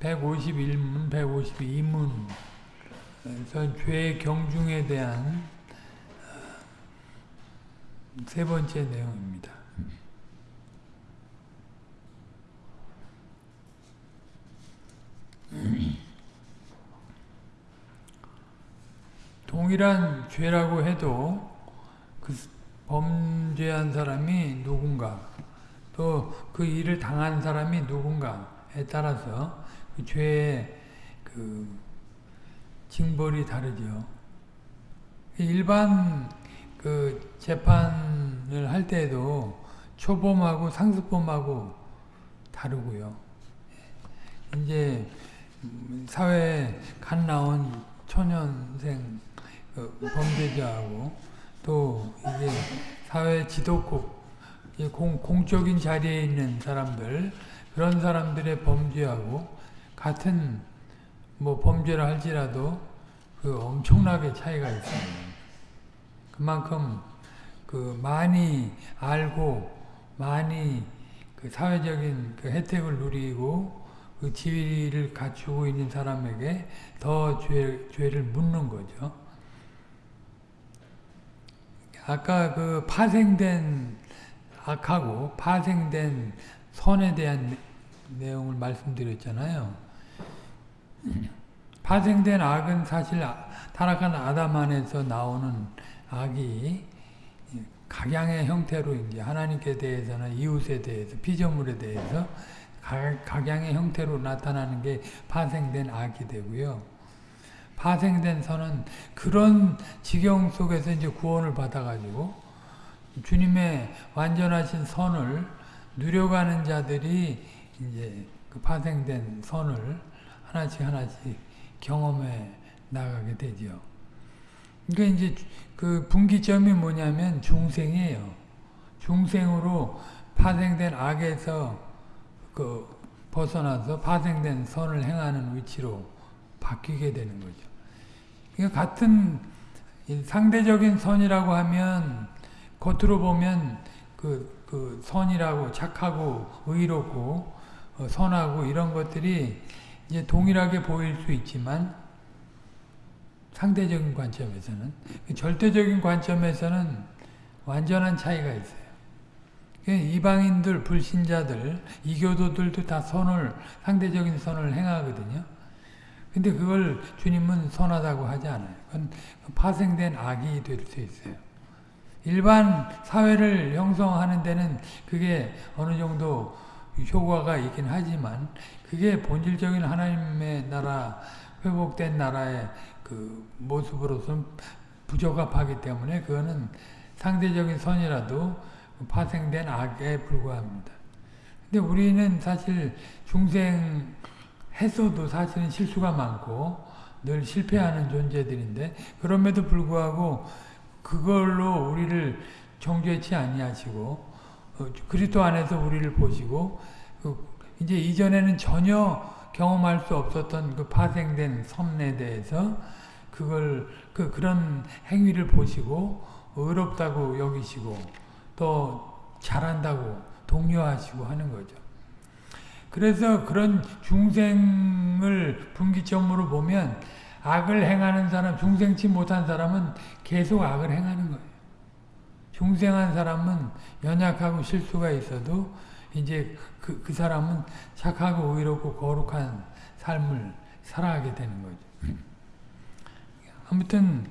151문, 152문 그래서 죄 경중에 대한 어, 세 번째 내용입니다. 동일한 죄라고 해도 그 범죄한 사람이 누군가 또 그 일을 당한 사람이 누군가에 따라서 그 죄의 그 징벌이 다르죠. 일반 그 재판을 할 때에도 초범하고 상습범하고 다르고요. 이제 사회에 갓 나온 초년생 그 범죄자하고 또 이제 사회 지도국 공, 공적인 자리에 있는 사람들 그런 사람들의 범죄하고 같은 뭐 범죄를 할지라도 그 엄청나게 차이가 있습니다. 그만큼 그 많이 알고 많이 그 사회적인 그 혜택을 누리고 그 지위를 갖추고 있는 사람에게 더 죄, 죄를 묻는 거죠. 아까 그 파생된 악하고 파생된 선에 대한 내용을 말씀드렸잖아요. 파생된 악은 사실 타락한 아담 안에서 나오는 악이 각양의 형태로 이제 하나님께 대해서나 이웃에 대해서 피조물에 대해서 각양의 형태로 나타나는 게 파생된 악이 되고요. 파생된 선은 그런 지경 속에서 이제 구원을 받아가지고 주님의 완전하신 선을 누려가는 자들이 이제 그 파생된 선을 하나씩 하나씩 경험해 나가게 되죠. 그러니까 이제 그 분기점이 뭐냐면 중생이에요. 중생으로 파생된 악에서 그 벗어나서 파생된 선을 행하는 위치로 바뀌게 되는 거죠. 그러니까 같은 상대적인 선이라고 하면 겉으로 보면 그, 그 선이라고 착하고 의롭고 어, 선하고 이런 것들이 이제 동일하게 보일 수 있지만 상대적인 관점에서는 절대적인 관점에서는 완전한 차이가 있어요. 이방인들, 불신자들, 이교도들도 다 선을 상대적인 선을 행하거든요. 근데 그걸 주님은 선하다고 하지 않아요. 그건 파생된 악이 될 수 있어요. 일반 사회를 형성하는 데는 그게 어느 정도 효과가 있긴 하지만 그게 본질적인 하나님의 나라, 회복된 나라의 그 모습으로서는 부적합하기 때문에 그거는 상대적인 선이라도 파생된 악에 불과합니다. 근데 우리는 사실 중생 했어도 사실은 실수가 많고 늘 실패하는 존재들인데 그럼에도 불구하고 그걸로 우리를 정죄치 아니하시고 어, 그리스도 안에서 우리를 보시고 그 이제 이전에는 전혀 경험할 수 없었던 그 파생된 선에 대해서 그걸 그 그런 행위를 보시고 의롭다고 여기시고 또 잘한다고 독려하시고 하는 거죠. 그래서 그런 중생을 분기점으로 보면 악을 행하는 사람, 중생치 못한 사람은 계속 악을 행하는 거예요. 중생한 사람은 연약하고 실수가 있어도 이제 그, 그 사람은 착하고 의롭고 거룩한 삶을 살아가게 되는 거죠. 아무튼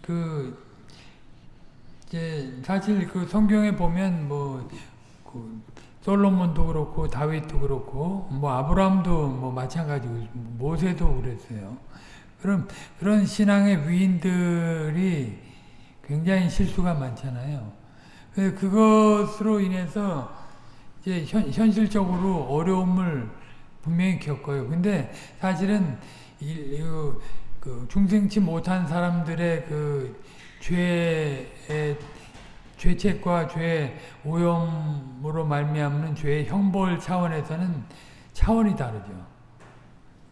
그 이제 사실 그 성경에 보면 뭐 그 솔로몬도 그렇고 다윗도 그렇고 뭐 아브라함도 뭐 마찬가지고 모세도 그랬어요. 그럼 그런 신앙의 위인들이 굉장히 실수가 많잖아요. 그것으로 인해서 이제 현, 현실적으로 어려움을 분명히 겪어요. 근데 사실은 이, 그 중생치 못한 사람들의 그 죄의 죄책과 죄 오염으로 말미암는 죄의 형벌 차원에서는 차원이 다르죠.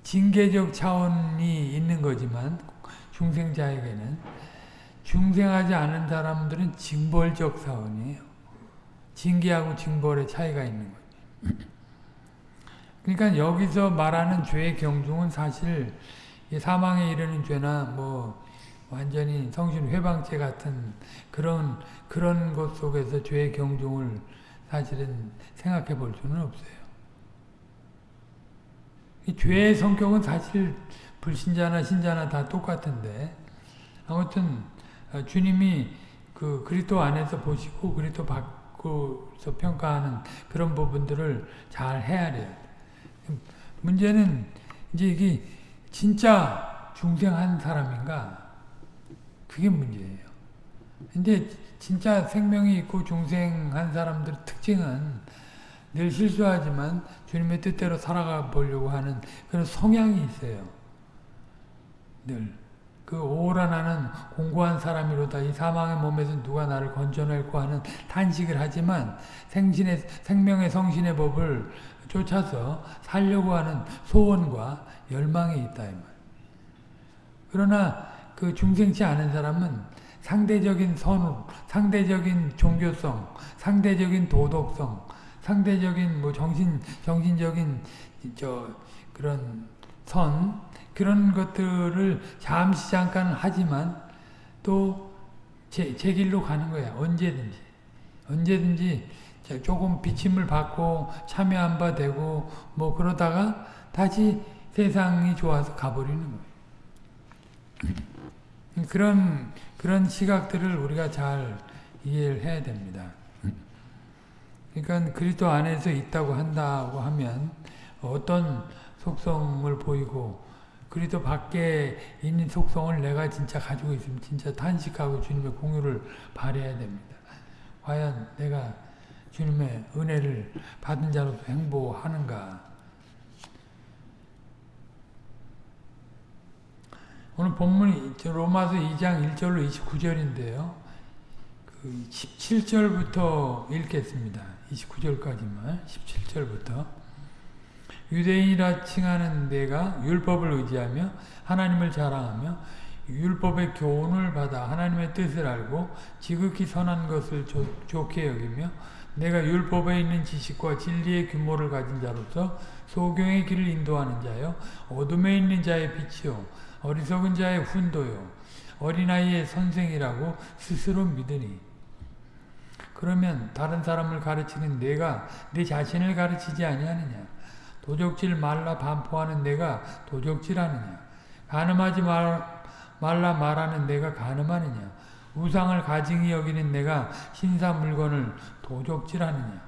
징계적 차원이 있는 거지만 중생자에게는 중생하지 않은 사람들은 징벌적 차원이에요. 징계하고 징벌의 차이가 있는 거죠. 그러니까 여기서 말하는 죄의 경중은 사실 사망에 이르는 죄나 뭐 완전히 성신 회방죄 같은 그런 그런 것 속에서 죄의 경중을 사실은 생각해 볼 수는 없어요. 이 죄의 성격은 사실 불신자나 신자나 다 똑같은데 아무튼 어, 주님이 그 그리스도 안에서 보시고 그리스도 밖 에서 평가하는 그런 부분들을 잘 헤아려야 문제는 이제 이게 진짜 중생한 사람인가 그게 문제예요. 근데 진짜 생명이 있고 중생한 사람들 특징은 늘 실수하지만 주님의 뜻대로 살아가 보려고 하는 그런 성향이 있어요. 늘. 그 오라 나는 공고한 사람이로다. 이 사망의 몸에서 누가 나를 건져낼고 하는 탄식을 하지만 생신의, 생명의 성신의 법을 쫓아서 살려고 하는 소원과 열망이 있다. 이 말. 그러나 그 중생치 않은 사람은 상대적인 선우, 상대적인 종교성, 상대적인 도덕성, 상대적인 뭐 정신 정신적인 저 그런 선 그런 것들을 잠시 잠깐 하지만 또 제, 제 길로 가는 거야 언제든지 언제든지 조금 비침을 받고 참여 안 받되고 뭐 그러다가 다시 세상이 좋아서 가버리는 거예요. 그런 그런 시각들을 우리가 잘 이해를 해야 됩니다. 그러니까 그리스도 안에서 있다고 한다고 하면 어떤 속성을 보이고 그리스도 밖에 있는 속성을 내가 진짜 가지고 있으면 진짜 탄식하고 주님의 공유를 발해야 됩니다. 과연 내가 주님의 은혜를 받은 자로서 행보하는가 오늘 본문이 로마서 2장 1절로 29절인데요. 그 17절부터 읽겠습니다. 29절까지만 17절부터 유대인이라 칭하는 내가 율법을 의지하며 하나님을 자랑하며 율법의 교훈을 받아 하나님의 뜻을 알고 지극히 선한 것을 조, 좋게 여기며 내가 율법에 있는 지식과 진리의 규모를 가진 자로서 소경의 길을 인도하는 자요 어둠에 있는 자의 빛이요 어리석은 자의 훈도요 어린아이의 선생이라고 스스로 믿으니. 그러면 다른 사람을 가르치는 내가 내 자신을 가르치지 아니하느냐 도적질 말라 반포하는 내가 도적질하느냐? 가늠하지 말, 말라 말하는 내가 가늠하느냐? 우상을 가증히 여기는 내가 신사 물건을 도적질하느냐?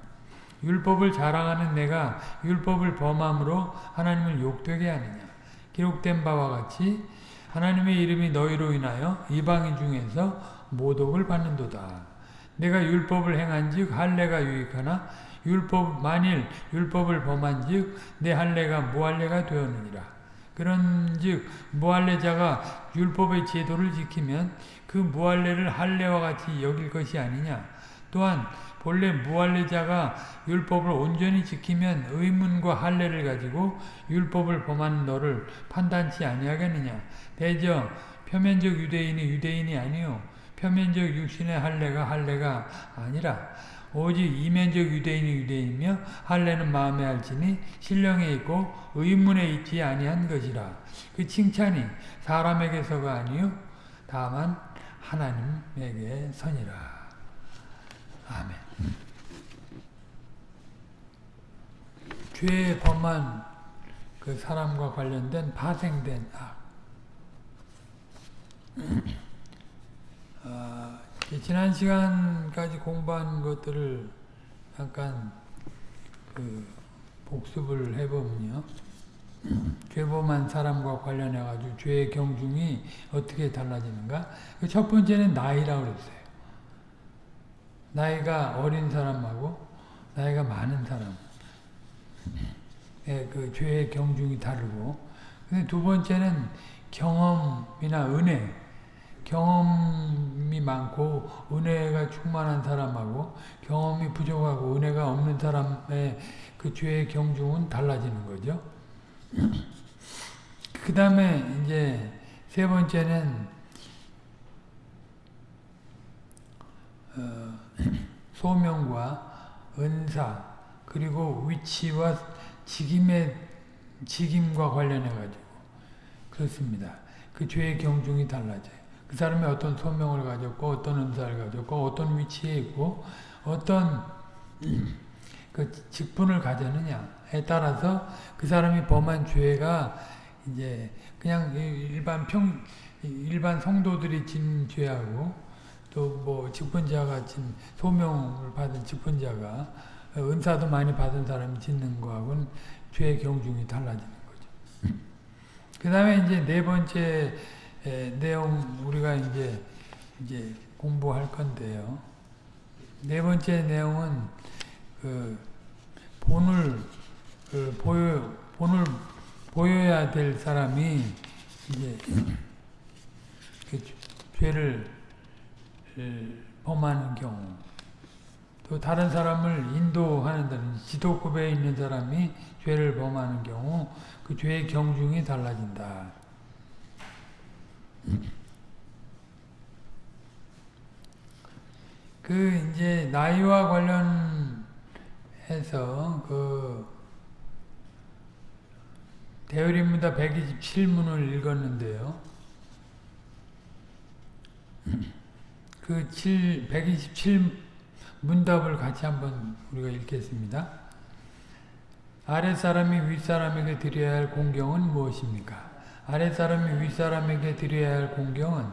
율법을 자랑하는 내가 율법을 범함으로 하나님을 욕되게 하느냐? 기록된 바와 같이 하나님의 이름이 너희로 인하여 이방인 중에서 모독을 받는도다. 내가 율법을 행한 즉 할례가 유익하나 율법 만일 율법을 범한즉 내 할례가 무할례가 되었느니라. 그런즉 무할례자가 율법의 제도를 지키면 그 무할례를 할례와 같이 여길 것이 아니냐. 또한 본래 무할례자가 율법을 온전히 지키면 의문과 할례를 가지고 율법을 범하는 너를 판단치 아니하겠느냐. 대저 표면적 유대인이 유대인이 아니요 표면적 육신의 할례가 할례가 아니라 오직 이면적 유대인이 유대인이며 할례는 마음에 알지니 신령에 있고 의문에 있지 아니한 것이라. 그 칭찬이 사람에게서가 아니요 다만 하나님에게 선이라. 아멘. 죄 범한 그 사람과 관련된 파생된 악. 어, 지난 시간까지 공부한 것들을 잠깐 그 복습을 해보면요. 죄범한 사람과 관련해 가지고 죄의 경중이 어떻게 달라지는가? 그첫 번째는 나이라고 그랬어요. 나이가 어린 사람하고 나이가 많은 사람. 예, 그 죄의 경중이 다르고. 두 번째는 경험이나 은혜. 경험이 많고 은혜가 충만한 사람하고 경험이 부족하고 은혜가 없는 사람의 그 죄의 경중은 달라지는 거죠. 그 다음에 이제 세 번째는 어, 소명과 은사 그리고 위치와 직임의 직임과 관련해 가지고 그렇습니다. 그 죄의 경중이 달라져요. 그 사람이 어떤 소명을 가졌고 어떤 은사를 가졌고 어떤 위치에 있고 어떤 그 직분을 가졌느냐에 따라서 그 사람이 범한 죄가 이제 그냥 일반 평 일반 성도들이 진 죄하고 또 뭐 직분자가 진 소명을 받은 직분자가 은사도 많이 받은 사람이 짓는 거하고는 죄의 경중이 달라지는 거죠. 그 다음에 이제 네 번째 내용 우리가 이제 이제 공부할 건데요. 네 번째 내용은 그 본을 그 보여 본을 보여야 될 사람이 이제 그 죄를 범하는 경우 또 다른 사람을 인도하는 데는 지도급에 있는 사람이 죄를 범하는 경우 그 죄의 경중이 달라진다. 그 이제 나이와 관련해서 그 대열입니다 127문을 읽었는데요. 그 7, 127 문답을 같이 한번 우리가 읽겠습니다. 아랫사람이 윗사람에게 드려야 할 공경은 무엇입니까? 아랫사람이 윗사람에게 드려야 할 공경은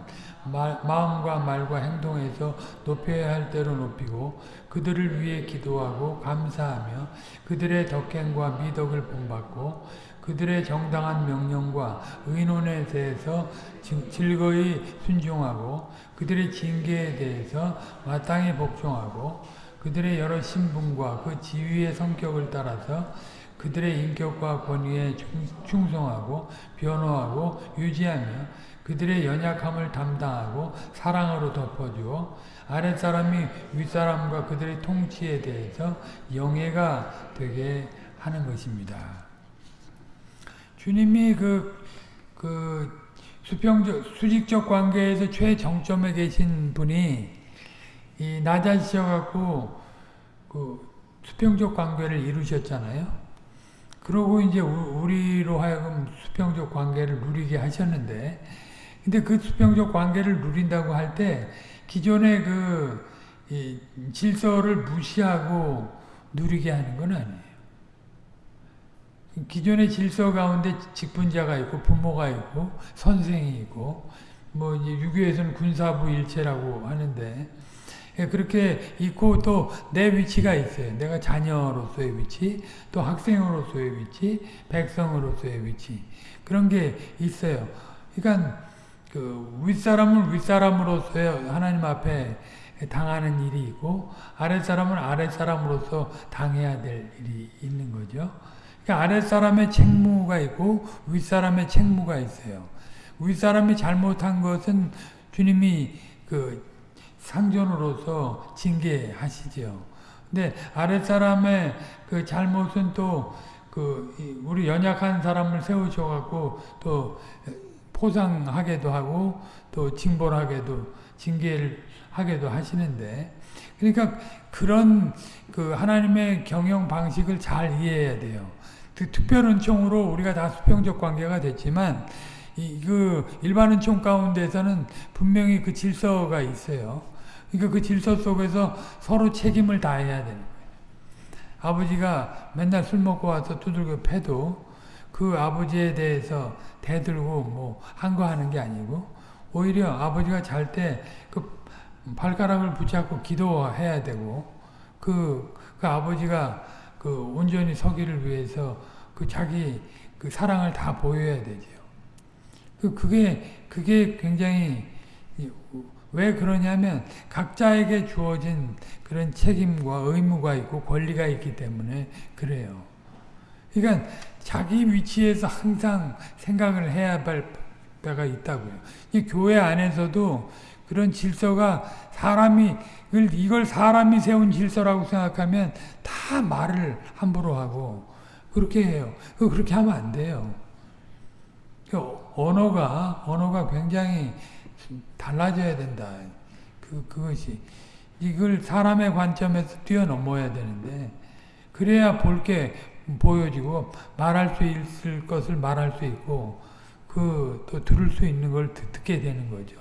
마, 마음과 말과 행동에서 높여야 할 대로 높이고 그들을 위해 기도하고 감사하며 그들의 덕행과 미덕을 본받고 그들의 정당한 명령과 의논에 대해서 즐거이 순종하고 그들의 징계에 대해서 마땅히 복종하고 그들의 여러 신분과 그 지위의 성격을 따라서 그들의 인격과 권위에 충성하고 변호하고 유지하며 그들의 연약함을 담당하고 사랑으로 덮어주어 아랫사람이 윗사람과 그들의 통치에 대해서 영예가 되게 하는 것입니다. 주님이 그, 그 수평적, 수직적 관계에서 최정점에 계신 분이 이 낮아지셔갖고 그 수평적 관계를 이루셨잖아요. 그러고 이제 우리로 하여금 수평적 관계를 누리게 하셨는데, 근데 그 수평적 관계를 누린다고 할 때 기존의 그 질서를 무시하고 누리게 하는 건 아니에요. 기존의 질서 가운데 직분자가 있고 부모가 있고 선생이 있고 뭐 이제 유교에서는 군사부 일체라고 하는데 예, 그렇게 있고 또 내 위치가 있어요. 내가 자녀로서의 위치, 또 학생으로서의 위치, 백성으로서의 위치 그런 게 있어요. 그러니까 그 윗사람은 윗사람으로서의 하나님 앞에 당하는 일이 있고 아랫사람은 아랫사람으로서 당해야 될 일이 있는 거죠. 그러니까 아랫사람의 책무가 있고 윗사람의 책무가 있어요. 윗사람이 잘못한 것은 주님이 그 상전으로서 징계하시죠. 근데 아랫사람의 그 잘못은 또 그 우리 연약한 사람을 세우셔 갖고 또 포상하게도 하고 또 징벌하게도 징계를 하게도 하시는데 그러니까 그런 그 하나님의 경영 방식을 잘 이해해야 돼요. 그 특별 은총으로 우리가 다 수평적 관계가 됐지만 이 그 일반 은총 가운데서는 분명히 그 질서가 있어요. 그러니까 그 질서 속에서 서로 책임을 다해야 되는 거예요. 아버지가 맨날 술 먹고 와서 두들겨 패도 그 아버지에 대해서 대들고 뭐 한 거 하는 게 아니고 오히려 아버지가 잘 때 그 발가락을 붙잡고 기도해야 되고 그, 그 아버지가 그 온전히 서기를 위해서 그 자기 그 사랑을 다 보여야 되죠. 그 그게 그게 굉장히 왜 그러냐면 각자에게 주어진 그런 책임과 의무가 있고 권리가 있기 때문에 그래요. 그러니까 자기 위치에서 항상 생각을 해야 할 때가 있다고요. 이 교회 안에서도 그런 질서가 사람이 이걸 사람이 세운 질서라고 생각하면 다 말을 함부로 하고 그렇게 해요. 그렇게 하면 안 돼요. 그 언어가 언어가 굉장히 달라져야 된다. 그, 그것이. 이걸 사람의 관점에서 뛰어넘어야 되는데, 그래야 볼 게 보여지고 말할 수 있을 것을 말할 수 있고 그 또 들을 수 있는 걸 듣, 듣게 되는 거죠.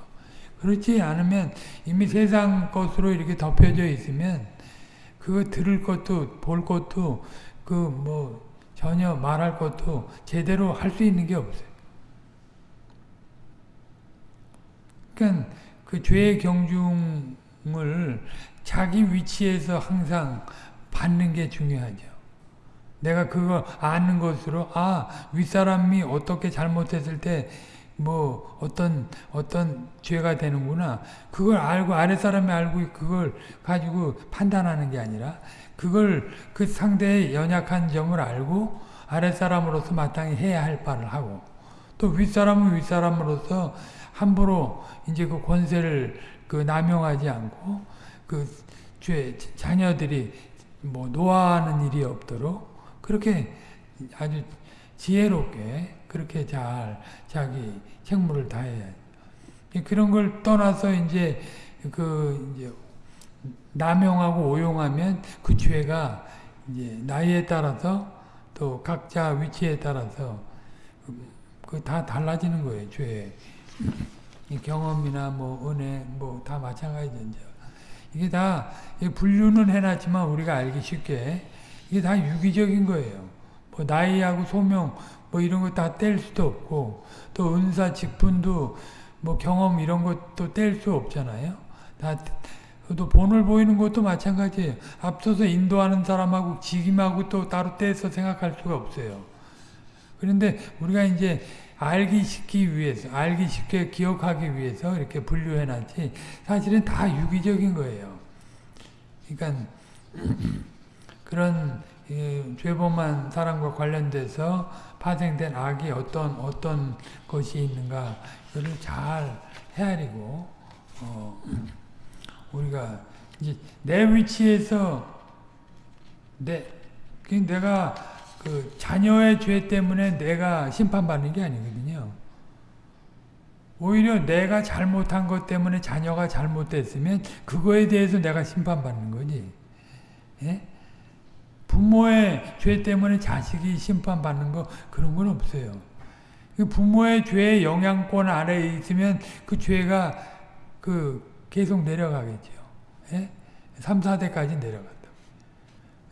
그렇지 않으면 이미 세상 것으로 이렇게 덮여져 있으면 그거 들을 것도 볼 것도 그 뭐 전혀 말할 것도 제대로 할 수 있는 게 없어요. 그러니까 그 죄의 경중을 자기 위치에서 항상 받는 게 중요하죠. 내가 그거 아는 것으로 아 윗사람이 어떻게 잘못했을 때 뭐 어떤 어떤 죄가 되는구나 그걸 알고 아랫사람이 알고 그걸 가지고 판단하는 게 아니라 그걸 그 상대의 연약한 점을 알고 아랫사람으로서 마땅히 해야 할 바를 하고 또 윗사람은 윗사람으로서 함부로 이제 그 권세를 그 남용하지 않고 그 죄 자녀들이 뭐 노하는 일이 없도록 그렇게 아주 지혜롭게 그렇게 잘 자기 책무를 다해야 그런 걸 떠나서 이제 그 이제 남용하고 오용하면 그 죄가 이제 나이에 따라서 또 각자 위치에 따라서 그 다 달라지는 거예요 죄 경험이나 뭐 은혜 뭐 다 마찬가지죠. 이게 다 분류는 해놨지만 우리가 알기 쉽게 이게 다 유기적인 거예요. 뭐 나이하고 소명 뭐 이런 거 다 뗄 수도 없고 또 은사 직분도 뭐 경험 이런 것도 뗄 수 없잖아요. 다 또 본을 보이는 것도 마찬가지예요. 앞서서 인도하는 사람하고 직임하고 또 따로 떼서 생각할 수가 없어요. 그런데 우리가 이제 알기 쉽기 위해서, 알기 쉽게 기억하기 위해서 이렇게 분류해 놨지, 사실은 다 유기적인 거예요. 그러니까, 그런, 죄범한 사람과 관련돼서 파생된 악이 어떤, 어떤 것이 있는가, 이거를 잘 헤아리고, 어, 우리가, 이제, 내 위치에서, 내, 내가 그 자녀의 죄 때문에 내가 심판받는 게 아니거든요. 오히려 내가 잘못한 것 때문에 자녀가 잘못됐으면 그거에 대해서 내가 심판받는 거지. 예? 부모의 죄 때문에 자식이 심판받는 거 그런 건 없어요. 그 부모의 죄의 영향권 아래에 있으면 그 죄가 그 계속 내려가겠죠. 예? 3, 4대까지 내려가.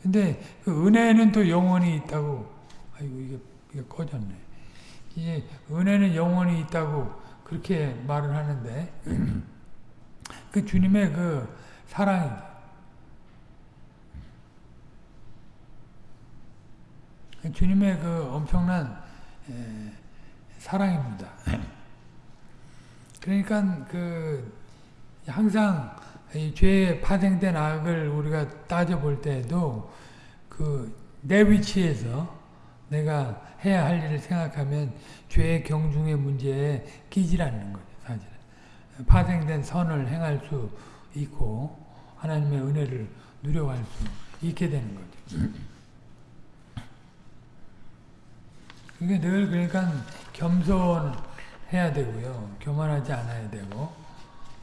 근데 그 은혜는 또 영원히 있다고 아이고 이게, 이게 꺼졌네. 이제 은혜는 영원히 있다고 그렇게 말을 하는데 그 주님의 그 사랑이 그 주님의 그 엄청난 에, 사랑입니다. 그러니까 그 항상 죄에 파생된 악을 우리가 따져볼 때에도 그 내 위치에서 내가 해야 할 일을 생각하면 죄의 경중의 문제에 끼질 않는 거죠, 사실은. 파생된 선을 행할 수 있고, 하나님의 은혜를 누려갈 수 있게 되는 거죠. 이게 늘 그러니까 겸손해야 되고요. 교만하지 않아야 되고,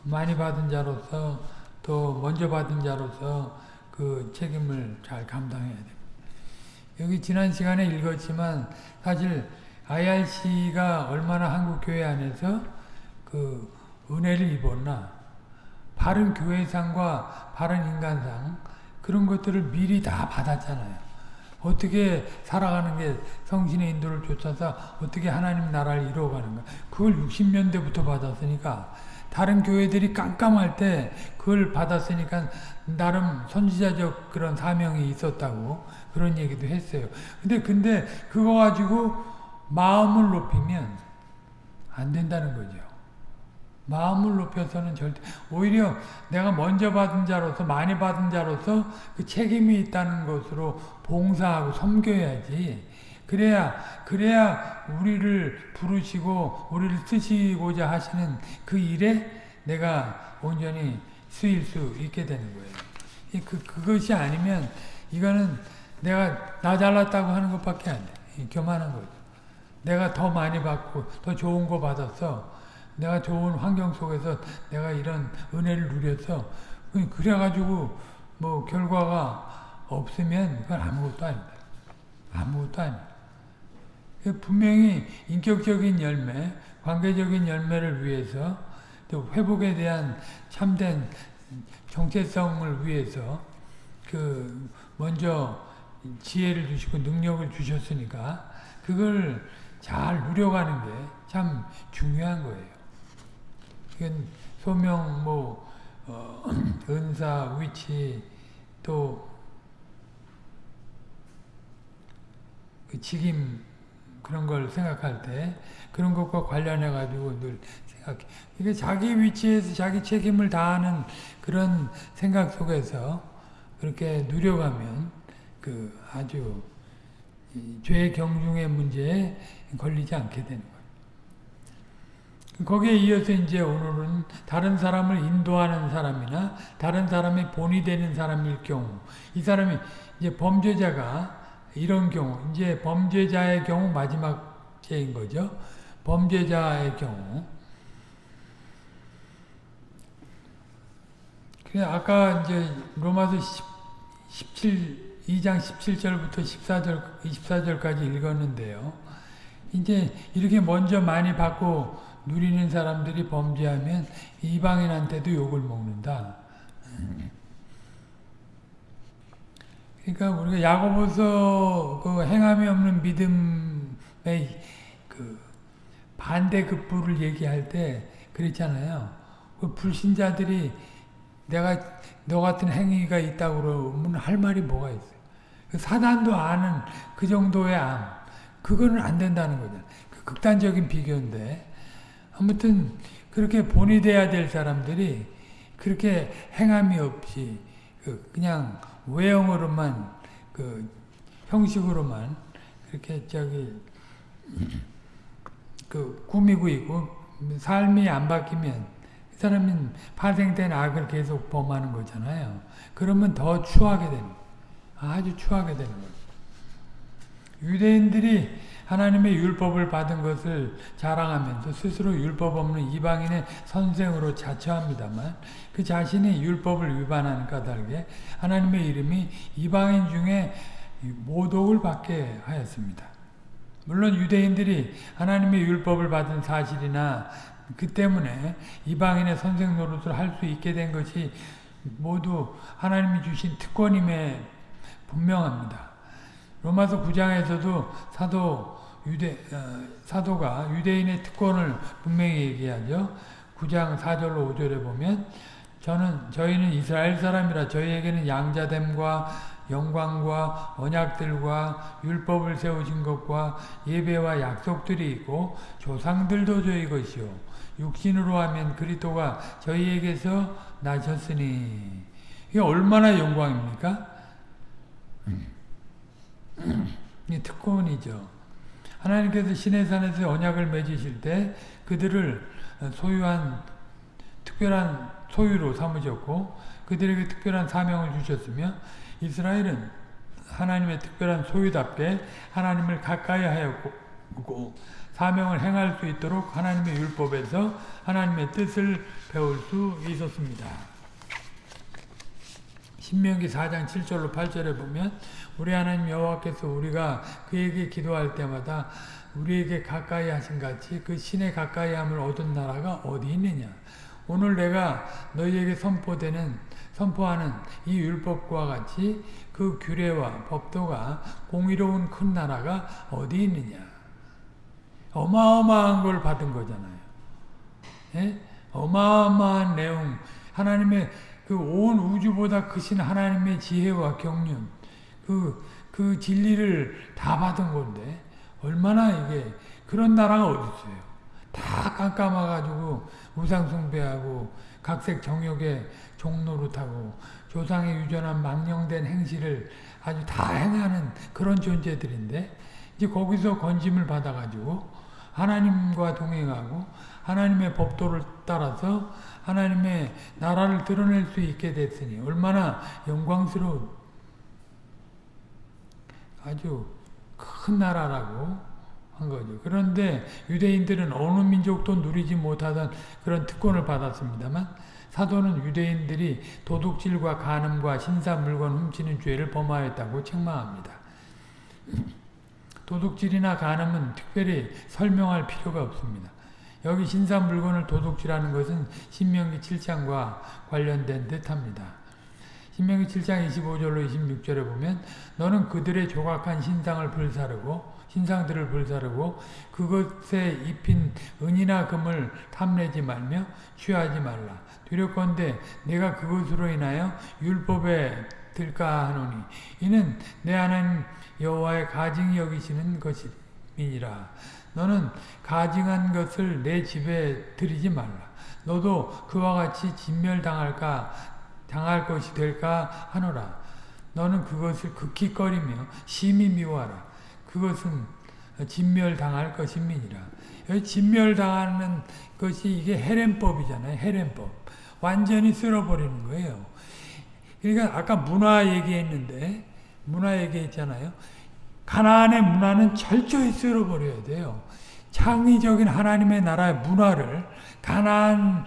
많이 받은 자로서 또 먼저 받은 자로서 그 책임을 잘 감당해야 됩니다. 여기 지난 시간에 읽었지만 사실 IRC가 얼마나 한국 교회 안에서 그 은혜를 입었나 바른 교회상과 바른 인간상 그런 것들을 미리 다 받았잖아요. 어떻게 살아가는 게 성신의 인도를 쫓아서 어떻게 하나님 나라를 이루어가는가 그걸 60년대부터 받았으니까 다른 교회들이 깜깜할 때 그걸 받았으니까 나름 선지자적 그런 사명이 있었다고 그런 얘기도 했어요. 근데 근데 그거 가지고 마음을 높이면 안 된다는 거죠. 마음을 높여서는 절대 오히려 내가 먼저 받은 자로서 많이 받은 자로서 그 책임이 있다는 것으로 봉사하고 섬겨야지. 그래야 그래야 우리를 부르시고 우리를 쓰시고자 하시는 그 일에 내가 온전히 쓰일 수 있게 되는 거예요. 그 그것이 아니면 이거는 내가 나 잘났다고 하는 것밖에 안 돼. 교만한 거죠. 내가 더 많이 받고 더 좋은 거 받았어. 내가 좋은 환경 속에서 내가 이런 은혜를 누렸어. 그래가지고 뭐 결과가 없으면 그건 아무것도 아닙니다. 아무것도 아니에요. 분명히 인격적인 열매, 관계적인 열매를 위해서 또 회복에 대한 참된 정체성을 위해서 그 먼저 지혜를 주시고 능력을 주셨으니까 그걸 잘 누려가는 게 참 중요한 거예요. 이건 소명, 뭐 어, 은사, 위치 또그 직임 그런 걸 생각할 때 그런 것과 관련해 가지고 늘 생각해. 이게 자기 위치에서 자기 책임을 다하는 그런 생각 속에서 그렇게 누려가면 그 아주 죄 경중의 문제에 걸리지 않게 되는 거예요. 거기에 이어서 이제 오늘은 다른 사람을 인도하는 사람이나 다른 사람의 본이 되는 사람일 경우 이 사람이 이제 범죄자가 이런 경우 이제 범죄자의 경우 마지막 죄인 거죠. 범죄자의 경우 그 아까 이제 로마서 17 2장 17절부터 14절 24절까지 읽었는데요. 이제 이렇게 먼저 많이 받고 누리는 사람들이 범죄하면 이방인한테도 욕을 먹는다. 그러니까 우리가 야고보서 그 행함이 없는 믿음의 그 반대급부를 얘기할 때 그랬잖아요. 그 불신자들이 내가 너 같은 행위가 있다고 그러면 할 말이 뭐가 있어요. 그 사단도 아는 그 정도의 암. 그거는 안 된다는 거잖아요. 그 극단적인 비교인데 아무튼 그렇게 본이 돼야 될 사람들이 그렇게 행함이 없이 그 그냥 외형으로만 그 형식으로만 그렇게 저기 그 꾸미고 있고 삶이 안 바뀌면 그 사람은 파생된 악을 계속 범하는 거잖아요. 그러면 더 추하게 되는 아주 추하게 되는 거예요. 유대인들이 하나님의 율법을 받은 것을 자랑하면서 스스로 율법 없는 이방인의 선생으로 자처합니다만 그 자신이 율법을 위반하는 까닭에 하나님의 이름이 이방인 중에 모독을 받게 하였습니다. 물론 유대인들이 하나님의 율법을 받은 사실이나 그 때문에 이방인의 선생 노릇을 할 수 있게 된 것이 모두 하나님이 주신 특권임에 분명합니다. 로마서 9장에서도 사도 유대 어, 사도가 유대인의 특권을 분명히 얘기하죠. 9장 4절로 5절에 보면 저는 저희는 이스라엘 사람이라 저희에게는 양자됨과 영광과 언약들과 율법을 세우신 것과 예배와 약속들이 있고 조상들도 저희 것이요 육신으로 하면 그리스도가 저희에게서 나셨으니 이게 얼마나 영광입니까? 이 특권이죠. 하나님께서 시내산에서 언약을 맺으실 때 그들을 소유한 특별한 소유로 삼으셨고 그들에게 특별한 사명을 주셨으며 이스라엘은 하나님의 특별한 소유답게 하나님을 가까이 하였고 사명을 행할 수 있도록 하나님의 율법에서 하나님의 뜻을 배울 수 있었습니다. 신명기 4장 7절로 8절에 보면 우리 하나님 여호와께서 우리가 그에게 기도할 때마다 우리에게 가까이 하신 같이 그 신의 가까이 함을 얻은 나라가 어디 있느냐? 오늘 내가 너희에게 선포되는 선포하는 이 율법과 같이 그 규례와 법도가 공의로운 큰 나라가 어디 있느냐? 어마어마한 걸 받은 거잖아요. 예? 어마어마한 내용. 하나님의 그 온 우주보다 크신 하나님의 지혜와 경륜 그, 그 진리를 다 받은 건데 얼마나 이게 그런 나라가 어디 있어요. 다 깜깜아가지고 우상숭배하고 각색 정욕의 종노릇하고 조상의 유전한 망령된 행실을 아주 다 행하는 그런 존재들인데 이제 거기서 건짐을 받아가지고 하나님과 동행하고 하나님의 법도를 따라서 하나님의 나라를 드러낼 수 있게 됐으니 얼마나 영광스러운 아주 큰 나라라고 한 거죠. 그런데 유대인들은 어느 민족도 누리지 못하던 그런 특권을 받았습니다만 사도는 유대인들이 도둑질과 간음과 신사 물건 훔치는 죄를 범하였다고 책망합니다. 도둑질이나 간음은 특별히 설명할 필요가 없습니다. 여기 신상 물건을 도둑질하는 것은 신명기 7장과 관련된 듯합니다. 신명기 7장 25절로 26절에 보면 너는 그들의 조각한 신상을 불사르고 신상들을 불사르고 그것에 입힌 은이나 금을 탐내지 말며 취하지 말라. 두렵건대 내가 그것으로 인하여 율법에 들까 하노니 이는 내 하나님 여호와의 가증히 여기시는 것이니라. 너는 가증한 것을 내 집에 들이지 말라. 너도 그와 같이 진멸당할까 당할 것이 될까 하노라. 너는 그것을 극히 꺼리며 심히 미워하라. 그것은 진멸당할 것임이니라. 진멸당하는 것이 이게 헤렘법이잖아요. 헤렘법. 완전히 쓸어버리는 거예요. 그러니까 아까 문화 얘기했는데 문화 얘기했잖아요. 가나안의 문화는 철저히 쓸어버려야 돼요. 창의적인 하나님의 나라의 문화를 가나안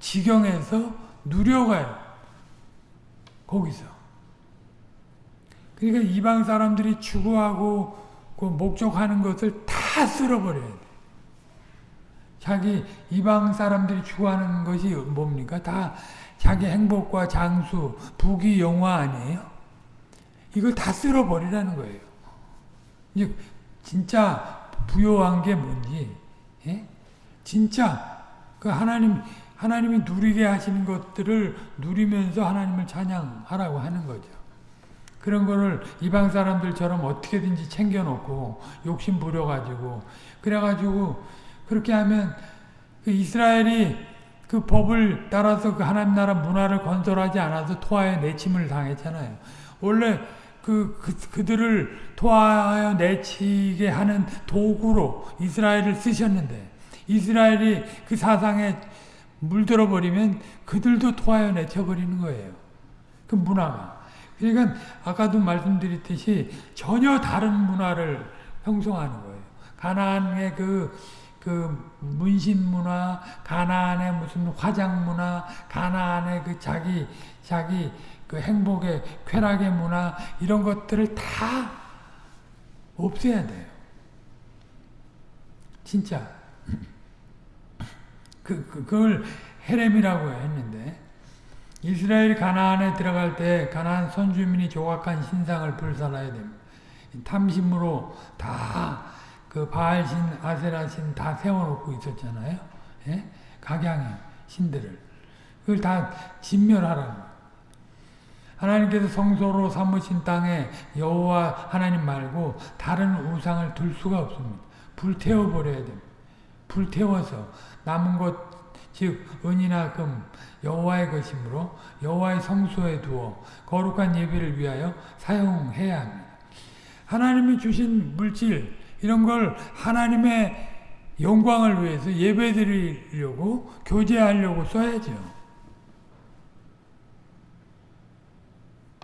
지경에서 누려가요. 거기서. 그러니까 이방 사람들이 추구하고 그 목적하는 것을 다 쓸어버려야 돼. 자기 이방 사람들이 추구하는 것이 뭡니까? 다 자기 행복과 장수, 부귀, 영화 아니에요? 이걸 다 쓸어버리라는 거예요. 이제 진짜 부요한 게 뭔지, 예? 진짜 그 하나님 하나님이 누리게 하시는 것들을 누리면서 하나님을 찬양하라고 하는 거죠. 그런 거를 이방 사람들처럼 어떻게든지 챙겨놓고 욕심 부려가지고 그래가지고 그렇게 하면 그 이스라엘이 그 법을 따라서 그 하나님 나라 문화를 건설하지 않아서 토하에 내침을 당했잖아요. 원래 그, 그, 그들을 토하여 내치게 하는 도구로 이스라엘을 쓰셨는데 이스라엘이 그 사상에 물들어 버리면 그들도 토하여 내쳐 버리는 거예요. 그 문화가. 그러니까 아까도 말씀드렸듯이 전혀 다른 문화를 형성하는 거예요. 가나안의 그, 그 문신 문화, 가나안의 무슨 화장 문화, 가나안의 그 자기, 자기 그 행복의 쾌락의 문화, 이런 것들을 다 없애야 돼요. 진짜. 그, 그, 그걸 헤렘이라고 했는데, 이스라엘 가나안에 들어갈 때 가나안 선주민이 조각한 신상을 불살라야 됩니다. 탐심으로 다 그 바알신, 아세라신 다 세워놓고 있었잖아요. 예? 각양의 신들을. 그걸 다 진멸하라고. 하나님께서 성소로 삼으신 땅에 여호와 하나님 말고 다른 우상을 둘 수가 없습니다. 불태워 버려야 됩니다. 불태워서 남은 것, 즉 은이나 금, 여호와의 것이므로 여호와의 성소에 두어 거룩한 예배를 위하여 사용해야 합니다. 하나님이 주신 물질 이런 걸 하나님의 영광을 위해서 예배드리려고 교제하려고 써야죠.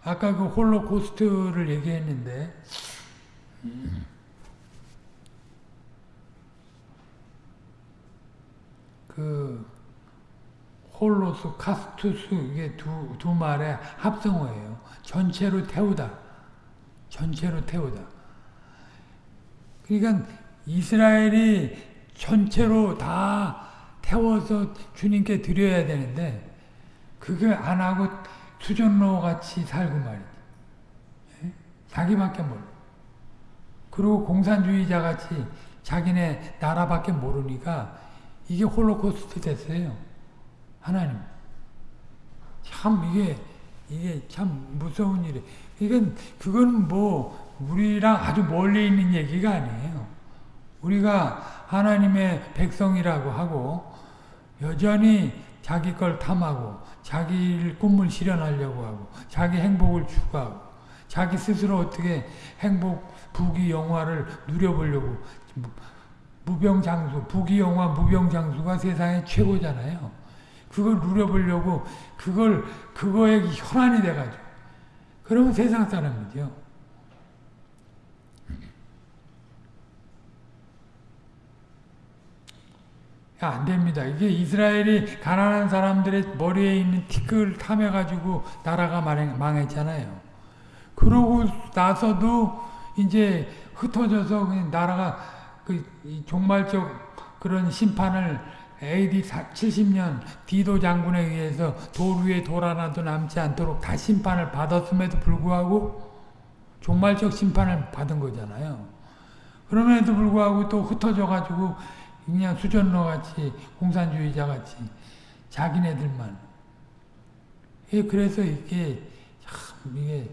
아까 그 홀로코스트를 얘기했는데 그 홀로스, 카스투스 이게 두, 두 말의 합성어예요. 전체로 태우다. 전체로 태우다. 그러니까 이스라엘이 전체로 다 태워서 주님께 드려야 되는데 그게 안 하고 수전로 같이 살고 말이지. 예? 자기밖에 몰라. 그리고 공산주의자 같이 자기네 나라밖에 모르니까 이게 홀로코스트 됐어요. 하나님. 참 이게 이게 참 무서운 일이. 이건 그건 뭐 우리랑 아주 멀리 있는 얘기가 아니에요. 우리가 하나님의 백성이라고 하고 여전히 자기 걸 탐하고 자기 꿈을 실현하려고 하고 자기 행복을 추구하고 자기 스스로 어떻게 행복, 부귀, 영화를 누려보려고 무병장수, 부귀, 영화, 무병장수가 세상의 최고잖아요. 그걸 누려보려고 그걸 그거에 혈안이 돼가지고 그러면 세상 사람이죠. 안 됩니다. 이게 이스라엘이 가난한 사람들의 머리에 있는 티끌 탐해가지고 나라가 망했잖아요. 그러고 나서도 이제 흩어져서 그냥 나라가 그 종말적 그런 심판을 AD 70년 디도 장군에 의해서 돌 위에 돌 하나도 남지 않도록 다 심판을 받았음에도 불구하고 종말적 심판을 받은 거잖아요. 그럼에도 불구하고 또 흩어져 가지고 그냥 수전러 같이 공산주의자 같이 자기네들만 예, 그래서 이게 참 이게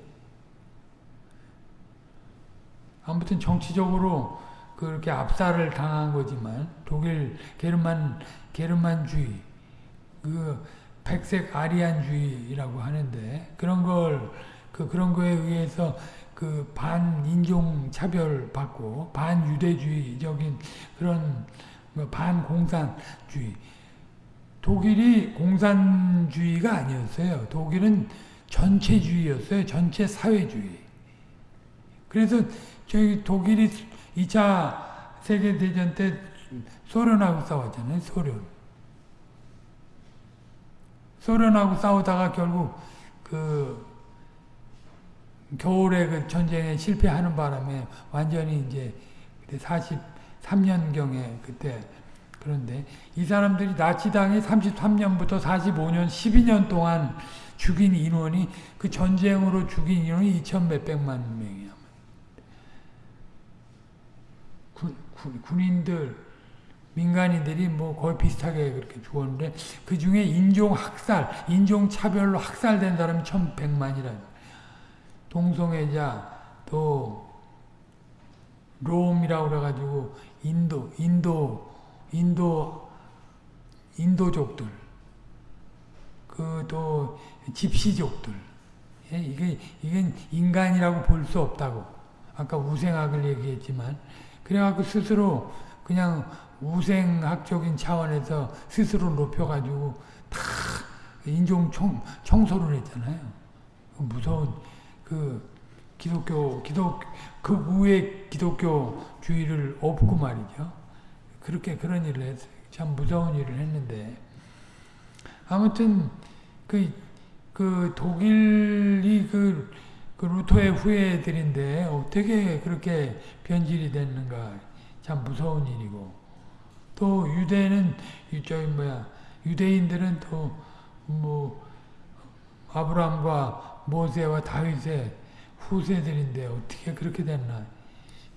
아무튼 정치적으로 그렇게 압살을 당한 거지만 독일 게르만 게르만주의 그 백색 아리안주의라고 하는데 그런 걸 그 그런 거에 의해서 그 반인종 차별 받고 반유대주의적인 그런 뭐 반공산주의 독일이 공산주의가 아니었어요. 독일은 전체주의였어요. 전체 사회주의. 그래서 저희 독일이 2차 세계대전 때 소련하고 싸웠잖아요. 소련. 소련하고 싸우다가 결국 그 겨울에 그 전쟁에 실패하는 바람에 완전히 이제 43년경에 그때 그런데 이 사람들이 나치당이 33년부터 45년 12년 동안 죽인 인원이 그 전쟁으로 죽인 인원이 2천 몇백만 명이야. 군인들 민간인들이 뭐 거의 비슷하게 그렇게 죽었는데 그 중에 인종 학살, 인종 차별로 학살된 사람이 1,100만이라. 동성애자 또 롬이라고 그래 가지고 인도, 인도, 인도, 인도족들, 그 또 집시족들, 예, 이게 이게 인간이라고 볼 수 없다고 아까 우생학을 얘기했지만 그래갖고 스스로 그냥 우생학적인 차원에서 스스로 높여가지고 다 인종 청, 청소를 했잖아요. 무서운 그 기독교 기독 극우의 기독교주의를 업고 말이죠. 그렇게 그런 일을 했어요. 참 무서운 일을 했는데 아무튼 그, 그 독일이 그, 그 루터의 후예들인데 어떻게 그렇게 변질이 됐는가. 참 무서운 일이고. 또 유대는 저기 뭐야. 유대인들은 또 뭐 아브라함과 모세와 다윗의 후세들인데 어떻게 그렇게 됐나.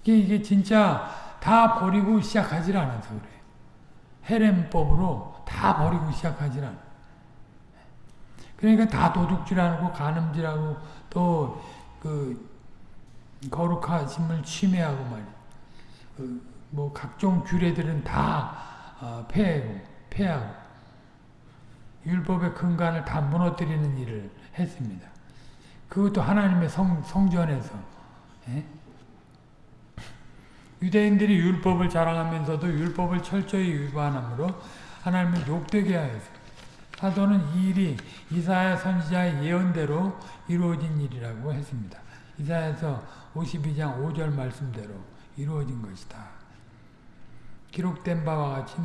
이게 이게 진짜 다 버리고 시작하질 않아서 그래. 헤렘법으로 다 버리고 시작하질 않아. 그러니까 다 도둑질하고 간음질하고 또 그 거룩하심을 침해하고 말이야. 그뭐 각종 규례들은 다 어, 폐하고 폐하고 율법의 근간을 다 무너뜨리는 일을 했습니다. 그것도 하나님의 성, 성전에서 예? 유대인들이 율법을 자랑하면서도 율법을 철저히 위반함으로 하나님을 욕되게 하였습니다. 사도는 이 일이 이사야 선지자의 예언대로 이루어진 일이라고 했습니다. 이사야서 52장 5절 말씀대로 이루어진 것이다. 기록된 바와 같이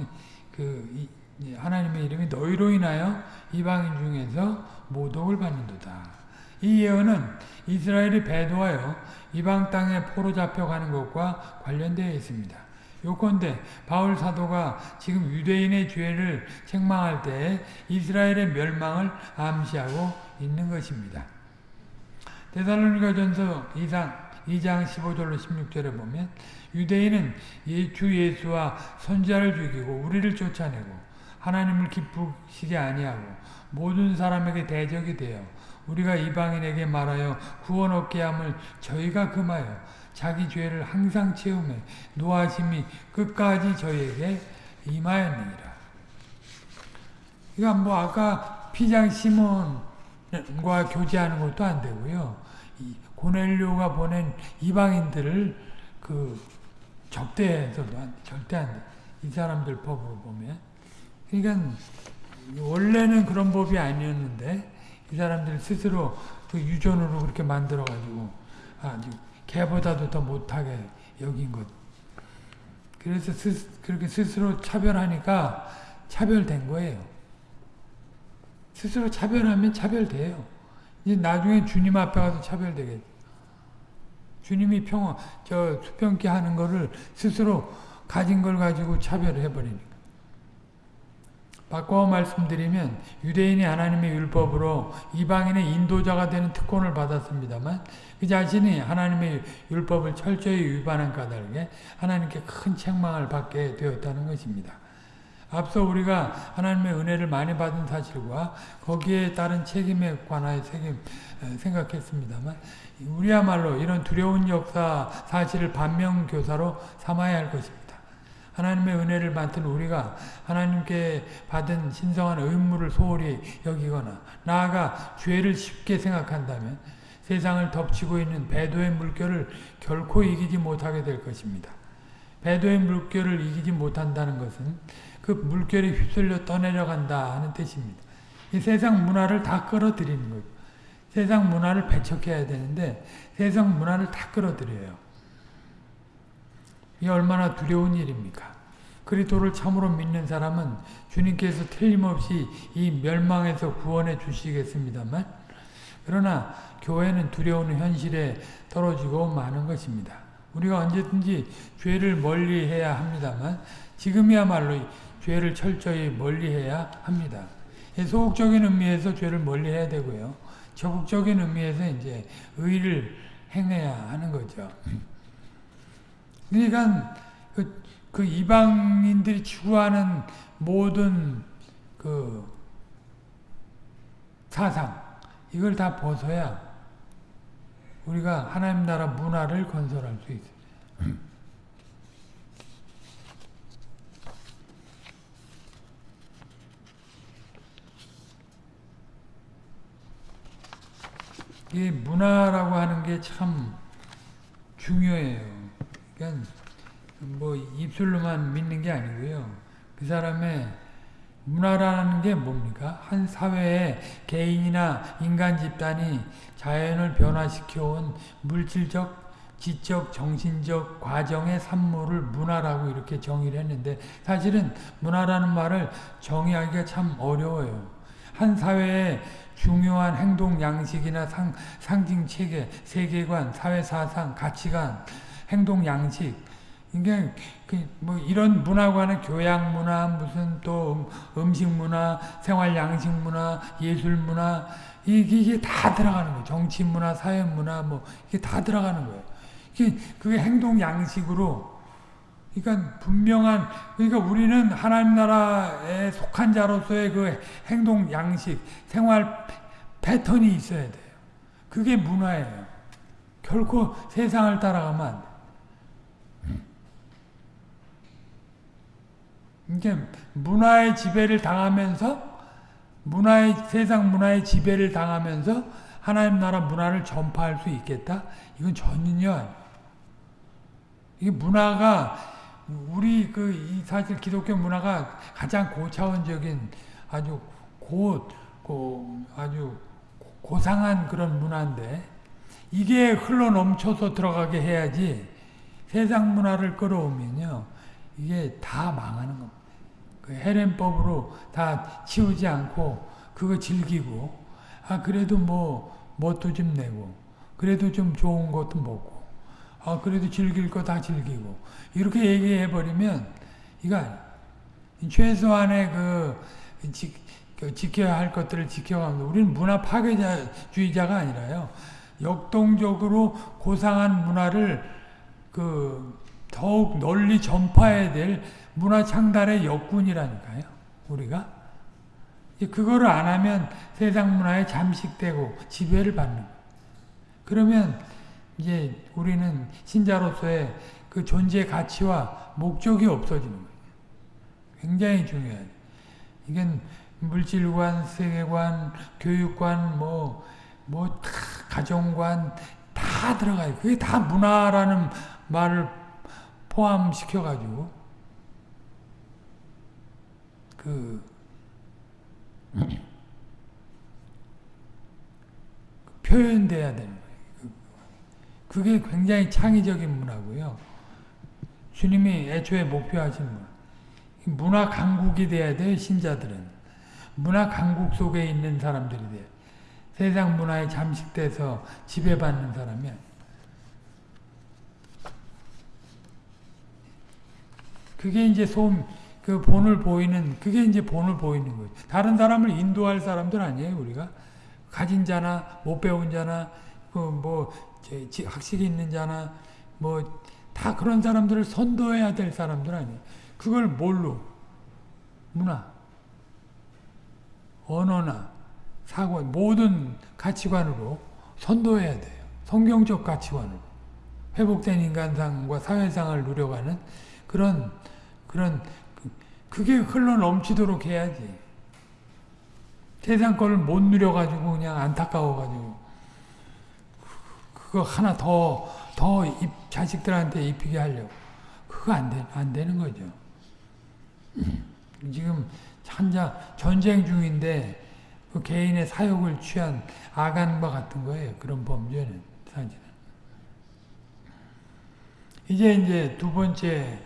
그 하나님의 이름이 너희로 인하여 이방인 중에서 모독을 받는도다. 이 예언은 이스라엘이 배도하여 이방 땅에 포로 잡혀가는 것과 관련되어 있습니다. 요건대 바울 사도가 지금 유대인의 죄를 책망할 때 이스라엘의 멸망을 암시하고 있는 것입니다. 데살로니가전서 2장 2장 15절로 16절에 보면 유대인은 주 예수와 선지자를 죽이고 우리를 쫓아내고 하나님을 기쁘시게 아니하고 모든 사람에게 대적이 되어 우리가 이방인에게 말하여 구원 얻게 함을 저희가 금하여 자기 죄를 항상 채우며 노하심이 끝까지 저에게 임하였느니라. 그러니까 뭐 아까 피장 시몬과 교제하는 것도 안 되고요. 고넬료가 보낸 이방인들을 그 접대해서도 안, 절대 안 돼. 이 사람들 법으로 보면. 그러니까 원래는 그런 법이 아니었는데 이 사람들 스스로 그 유전으로 그렇게 만들어가지고 아주 개보다도 더 못하게 여긴 것. 그래서 스, 그렇게 스스로 차별하니까 차별된 거예요. 스스로 차별하면 차별돼요. 이제 나중에 주님 앞에 가서 차별되겠죠. 주님이 평, 저 수평기 하는 거를 스스로 가진 걸 가지고 차별해 버리니까. 바꿔 말씀드리면 유대인이 하나님의 율법으로 이방인의 인도자가 되는 특권을 받았습니다만 그 자신이 하나님의 율법을 철저히 위반한 까닭에 하나님께 큰 책망을 받게 되었다는 것입니다. 앞서 우리가 하나님의 은혜를 많이 받은 사실과 거기에 따른 책임에 관하여 책임 생각했습니다만 우리야말로 이런 두려운 역사 사실을 반면교사로 삼아야 할 것입니다. 하나님의 은혜를 맡은 우리가 하나님께 받은 신성한 의무를 소홀히 여기거나 나아가 죄를 쉽게 생각한다면 세상을 덮치고 있는 배도의 물결을 결코 이기지 못하게 될 것입니다. 배도의 물결을 이기지 못한다는 것은 그 물결이 휩쓸려 떠내려간다 하는 뜻입니다. 이 세상 문화를 다 끌어들이는 거죠. 세상 문화를 배척해야 되는데 세상 문화를 다 끌어들여요. 이 얼마나 두려운 일입니까? 그리스도를 참으로 믿는 사람은 주님께서 틀림없이 이 멸망에서 구원해 주시겠습니다만 그러나 교회는 두려운 현실에 떨어지고 마는 것입니다. 우리가 언제든지 죄를 멀리해야 합니다만 지금이야말로 죄를 철저히 멀리해야 합니다. 소극적인 의미에서 죄를 멀리해야 되고요. 적극적인 의미에서 이제 의를 행해야 하는 거죠. 그러니까 그, 그 이방인들이 추구하는 모든 그 사상 이걸 다 벗어야 우리가 하나님 나라 문화를 건설할 수 있어요. 이 문화라고 하는 게 참 중요해요. 그러니까 뭐 입술로만 믿는 게 아니고요. 그 사람의 문화라는 게 뭡니까? 한 사회의 개인이나 인간 집단이 자연을 변화시켜온 물질적, 지적, 정신적 과정의 산물을 문화라고 이렇게 정의를 했는데 사실은 문화라는 말을 정의하기가 참 어려워요. 한 사회의 중요한 행동 양식이나 상, 상징 체계, 세계관, 사회 사상, 가치관, 행동 양식 이게 그뭐 이런 문화관의 교양 문화, 무슨 또 음, 식 문화, 생활 양식 문화, 예술 문화 이게 다 들어가는 거예요. 정치 문화, 사회 문화 뭐 이게 다 들어가는 거예요. 이게 그게 행동 양식으로 그러니까 분명한 그러니까 우리는 하나님 나라에 속한 자로서의 그 행동 양식, 생활 패턴이 있어야 돼요. 그게 문화예요. 결코 세상을 따라가면 안 돼. 이게 문화의 지배를 당하면서 문화의 세상 문화의 지배를 당하면서 하나님 나라 문화를 전파할 수 있겠다? 이건 전혀. 이게 문화가 우리 그 사실 기독교 문화가 가장 고차원적인 아주 고, 고 아주 고상한 그런 문화인데 이게 흘러 넘쳐서 들어가게 해야지 세상 문화를 끌어오면요 이게 다 망하는 겁니다. 그 헤렘법으로 다 치우지 않고 그거 즐기고 아 그래도 뭐 뭣도 좀 내고 그래도 좀 좋은 것도 먹고 아 그래도 즐길 거 다 즐기고 이렇게 얘기해 버리면 이거 최소한의 그, 지, 그 지켜야 할 것들을 지켜가면서 우리는 문화 파괴주의자가 아니라요. 역동적으로 고상한 문화를 그 더욱 널리 전파해야 될 문화 창달의 역군이라니까요. 우리가 그거를 안 하면 세상 문화에 잠식되고 지배를 받는. 그러면 이제 우리는 신자로서의 그 존재 가치와 목적이 없어지는 거예요. 굉장히 중요해요. 이건 물질관, 세계관, 교육관, 뭐, 뭐, 다 가정관, 다 들어가요. 그게 다 문화라는 말을 포함시켜가지고, 그, 그 표현돼야 되는 거예요. 그게 굉장히 창의적인 문화고요. 주님이 애초에 목표하신 문화. 문화 강국이 돼야 돼요, 신자들은. 문화 강국 속에 있는 사람들이 돼요. 세상 문화에 잠식돼서 지배받는 사람이 그게 이제 소음, 그 본을 보이는, 그게 이제 본을 보이는 거예요. 다른 사람을 인도할 사람들 아니에요, 우리가. 가진 자나, 못 배운 자나, 그 뭐, 학식이 있는 자나, 뭐, 다 그런 사람들을 선도해야 될 사람들 아니에요. 그걸 뭘로? 문화, 언어나, 사고, 모든 가치관으로 선도해야 돼요. 성경적 가치관으로. 회복된 인간상과 사회상을 누려가는 그런, 그런, 그게 흘러 넘치도록 해야지. 세상 거를 못 누려가지고 그냥 안타까워가지고 그거 하나 더, 더 입, 자식들한테 입히게 하려고. 그거 안, 되, 안 되는 거죠. 지금 한자 전쟁 중인데 그 개인의 사욕을 취한 아간과 같은 거예요. 그런 범죄는 사실은. 이제 이제 두 번째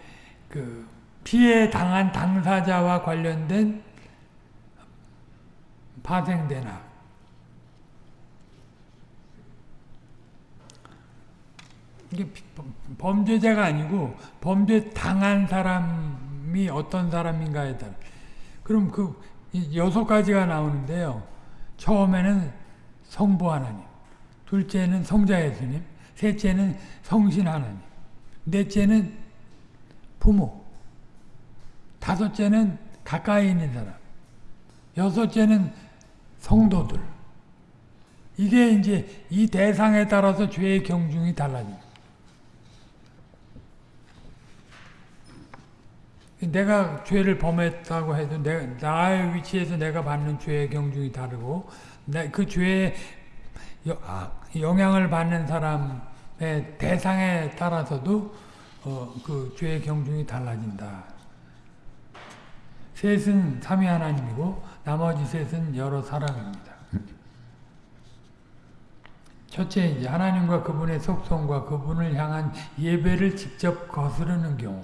그 피해 당한 당사자와 관련된 파생된 악. 이게 범죄자가 아니고 범죄 당한 사람이 어떤 사람인가에 따라. 그럼 그 여섯 가지가 나오는데요. 처음에는 성부 하나님, 둘째는 성자 예수님, 셋째는 성신 하나님, 넷째는 부모, 다섯째는 가까이 있는 사람, 여섯째는 성도들. 이게 이제 이 대상에 따라서 죄의 경중이 달라집니다. 내가 죄를 범했다고 해도 내, 나의 위치에서 내가 받는 죄의 경중이 다르고 그 죄의 아, 영향을 받는 사람의 대상에 따라서도 어, 그 죄의 경중이 달라진다. 셋은 삼위 하나님이고 나머지 셋은 여러 사람입니다. 첫째 이제 하나님과 그분의 속성과 그분을 향한 예배를 직접 거스르는 경우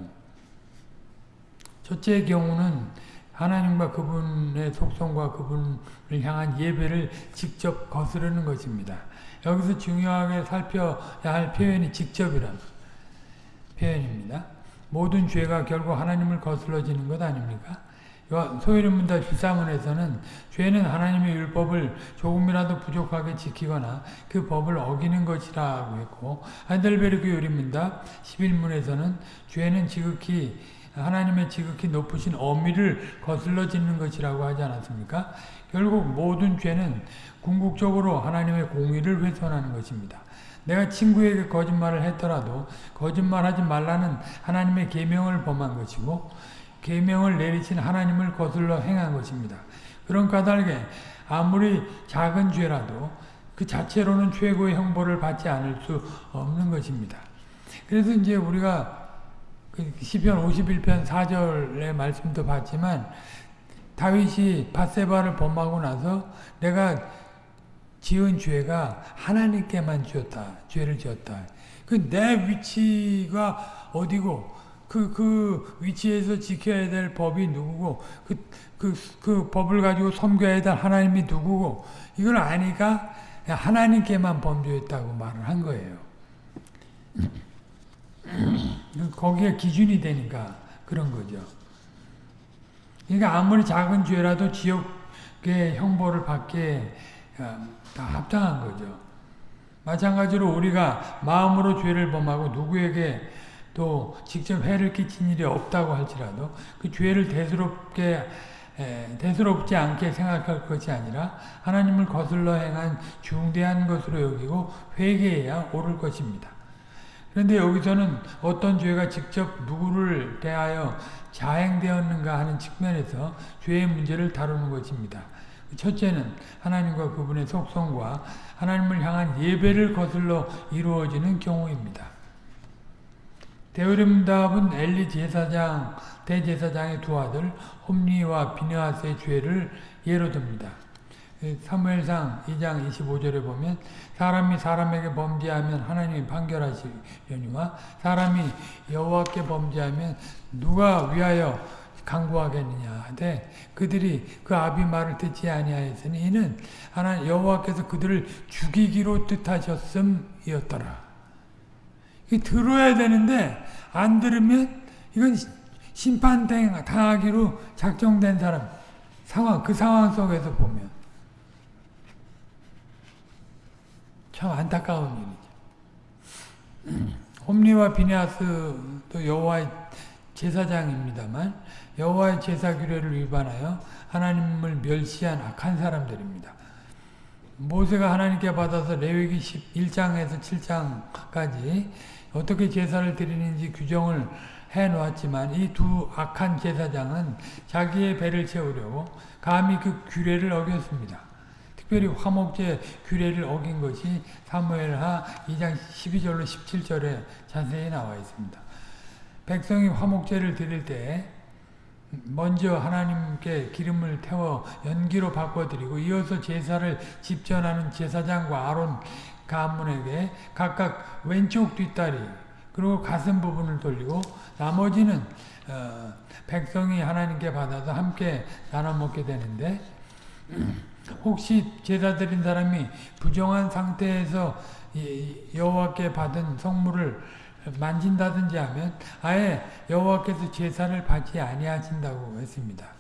첫째 경우는 하나님과 그분의 속성과 그분을 향한 예배를 직접 거스르는 것입니다. 여기서 중요하게 살펴야 할 표현이 직접이라는 표현입니다. 모든 죄가 결국 하나님을 거슬러지는 것 아닙니까? 소위문답 13원에서는 죄는 하나님의 율법을 조금이라도 부족하게 지키거나 그 법을 어기는 것이라고 했고 한델베르크 요리문답 11문에서는 죄는 지극히 하나님의 지극히 높으신 어미를 거슬러 짓는 것이라고 하지 않았습니까? 결국 모든 죄는 궁극적으로 하나님의 공의를 훼손하는 것입니다. 내가 친구에게 거짓말을 했더라도 거짓말하지 말라는 하나님의 계명을 범한 것이고 계명을 내리신 하나님을 거슬러 행한 것입니다. 그런 까닭에 아무리 작은 죄라도 그 자체로는 최고의 형벌을 받지 않을 수 없는 것입니다. 그래서 이제 우리가 그 시편 51편 4절의 말씀도 봤지만 다윗이 바세바를 범하고 나서 내가 지은 죄가 하나님께만 지었다. 죄를 지었다. 그 내 위치가 어디고 그, 그 위치에서 지켜야 될 법이 누구고 그, 그, 그 법을 가지고 섬겨야 될 하나님이 누구고 이걸 아니까 하나님께만 범죄했다고 말을 한 거예요. 거기에 기준이 되니까 그런 거죠. 그러니까 아무리 작은 죄라도 지옥의 형벌을 받게 어, 다 합당한 거죠. 마찬가지로 우리가 마음으로 죄를 범하고 누구에게 또 직접 해를 끼친 일이 없다고 할지라도 그 죄를 대수롭게 대수롭지 않게 생각할 것이 아니라 하나님을 거슬러 행한 중대한 것으로 여기고 회개해야 옳을 것입니다. 그런데 여기서는 어떤 죄가 직접 누구를 대하여 자행되었는가 하는 측면에서 죄의 문제를 다루는 것입니다. 첫째는 하나님과 그분의 속성과 하나님을 향한 예배를 거슬러 이루어지는 경우입니다. 대우림답은 엘리 제사장, 대제사장의 두 아들 홈리와 비느하스의 죄를 예로 듭니다. 사무엘상 2장 25절에 보면 사람이 사람에게 범죄하면 하나님이 판결하시려니와 사람이 여호와께 범죄하면 누가 위하여 강구하겠느냐 하되 그들이 그 아비 말을 듣지 아니하였으니 이는 하나 여호와께서 그들을 죽이기로 뜻하셨음이었더라. 이 들어야 되는데 안 들으면 이건 심판 당하기로 작정된 사람 상황 그 상황 속에서 보면 참 안타까운 일이죠. 홈리와 비네아스도 여호와의 제사장입니다만 여호와의 제사 규례를 위반하여 하나님을 멸시한 악한 사람들입니다. 모세가 하나님께 받아서 레위기 1장에서 7장까지 어떻게 제사를 드리는지 규정을 해놓았지만 이 두 악한 제사장은 자기의 배를 채우려고 감히 그 규례를 어겼습니다. 특별히 화목제 규례를 어긴 것이 사무엘하 2장 12절로 17절에 자세히 나와 있습니다. 백성이 화목제를 드릴 때 먼저 하나님께 기름을 태워 연기로 바꿔드리고 이어서 제사를 집전하는 제사장과 아론 가문에게 각각 왼쪽 뒷다리 그리고 가슴 부분을 돌리고 나머지는 어, 백성이 하나님께 받아서 함께 나눠 먹게 되는데 혹시 제사 드린 사람이 부정한 상태에서 여호와께 받은 성물을 만진다든지 하면 아예 여호와께서 제사를 받지 아니하신다고 했습니다.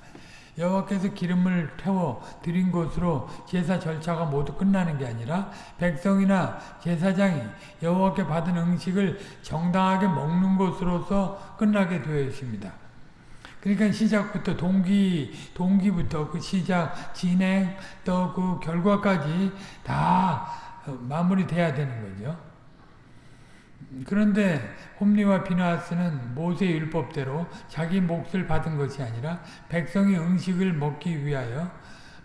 여호와께서 기름을 태워 드린 것으로 제사 절차가 모두 끝나는 게 아니라 백성이나 제사장이 여호와께 받은 음식을 정당하게 먹는 것으로서 끝나게 되어 있습니다. 그러니까 시작부터 동기 동기부터 그 시작 진행 또 그 결과까지 다 마무리돼야 되는 거죠. 그런데 홈리와 비나스는 모세 율법대로 자기 몫을 받은 것이 아니라 백성이 음식을 먹기 위하여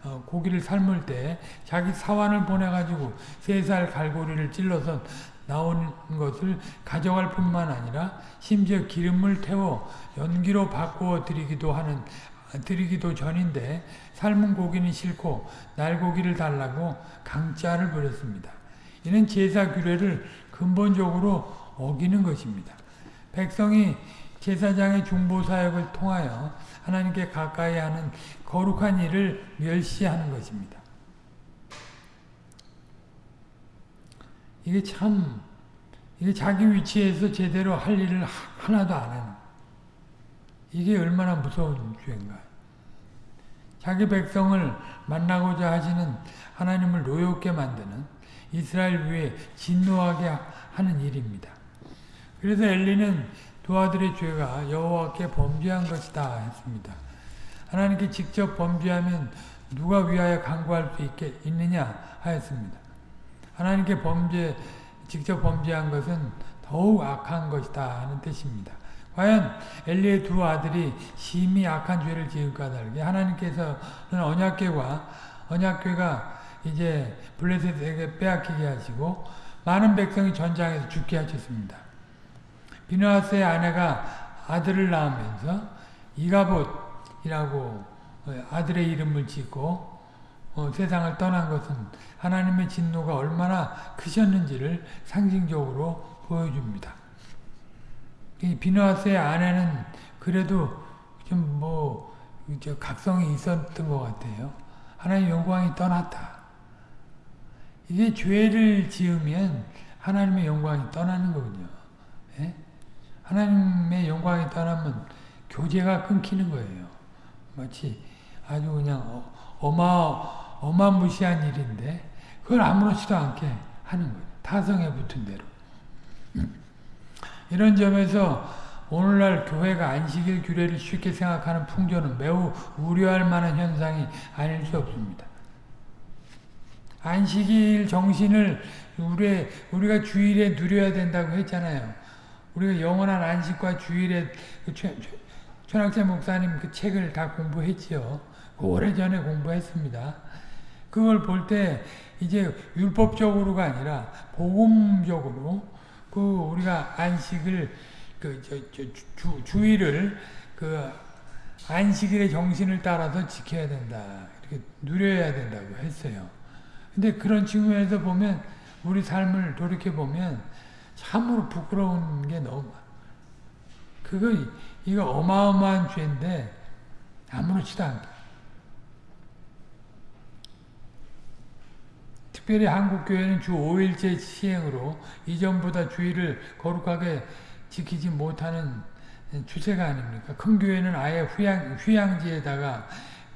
어, 고기를 삶을 때 자기 사환을 보내가지고 세 살 갈고리를 찔러서 나온 것을 가져갈 뿐만 아니라 심지어 기름을 태워 연기로 바꾸어 드리기도 하는 드리기도 전인데 삶은 고기는 싫고 날고기를 달라고 강짜를 부렸습니다. 이는 제사 규례를 근본적으로 어기는 것입니다. 백성이 제사장의 중보 사역을 통하여 하나님께 가까이 하는 거룩한 일을 멸시하는 것입니다. 이게 참 이게 자기 위치에서 제대로 할 일을 하나도 안 하는 이게 얼마나 무서운 죄인가 자기 백성을 만나고자 하시는 하나님을 노엽게 만드는 이스라엘 위에 진노하게 하는 일입니다. 그래서 엘리는 두 아들의 죄가 여호와께 범죄한 것이다 했습니다. 하나님께 직접 범죄하면 누가 위하여 강구할 수 있게 있느냐 하였습니다. 하나님께 범죄 직접 범죄한 것은 더욱 악한 것이다 하는 뜻입니다. 과연 엘리의 두 아들이 심히 악한 죄를 지을까 다르게 하나님께서는 언약궤와 언약궤가 이제 블레셋에게 빼앗기게 하시고 많은 백성이 전장에서 죽게 하셨습니다. 비누아스의 아내가 아들을 낳으면서 이가봇이라고 아들의 이름을 짓고 어, 세상을 떠난 것은 하나님의 진노가 얼마나 크셨는지를 상징적으로 보여줍니다. 비누아스의 아내는 그래도 좀 뭐 각성이 있었던 것 같아요. 하나님 영광이 떠났다. 이게 죄를 지으면 하나님의 영광이 떠나는 거군요. 예? 하나님의 영광이 떠나면 교제가 끊기는 거예요. 마치 아주 그냥 어, 어마, 어마무시한 일인데 그걸 아무렇지도 않게 하는 거예요. 타성에 붙은 대로. 이런 점에서 오늘날 교회가 안식일 규례를 쉽게 생각하는 풍조는 매우 우려할 만한 현상이 아닐 수 없습니다. 안식일 정신을 우리, 우리가 주일에 누려야 된다고 했잖아요. 우리가 영원한 안식과 주일에 그 최, 최, 목사님 그 책을 다 공부했지요. 그 오래전에 공부했습니다. 그걸 볼 때 이제 율법적으로가 아니라 복음적으로 그 우리가 안식을 그 저, 저, 주, 주일을 그 안식일의 정신을 따라서 지켜야 된다. 이렇게 누려야 된다고 했어요. 근데 그런 측면에서 보면 우리 삶을 돌이켜 보면 참으로 부끄러운 게 너무 그거 이거 어마어마한 죄인데 아무렇지도 않게 특별히 한국 교회는 주 5일째 시행으로 이전보다 주일을 거룩하게 지키지 못하는 추세가 아닙니까? 큰 교회는 아예 휴양, 휴양지에다가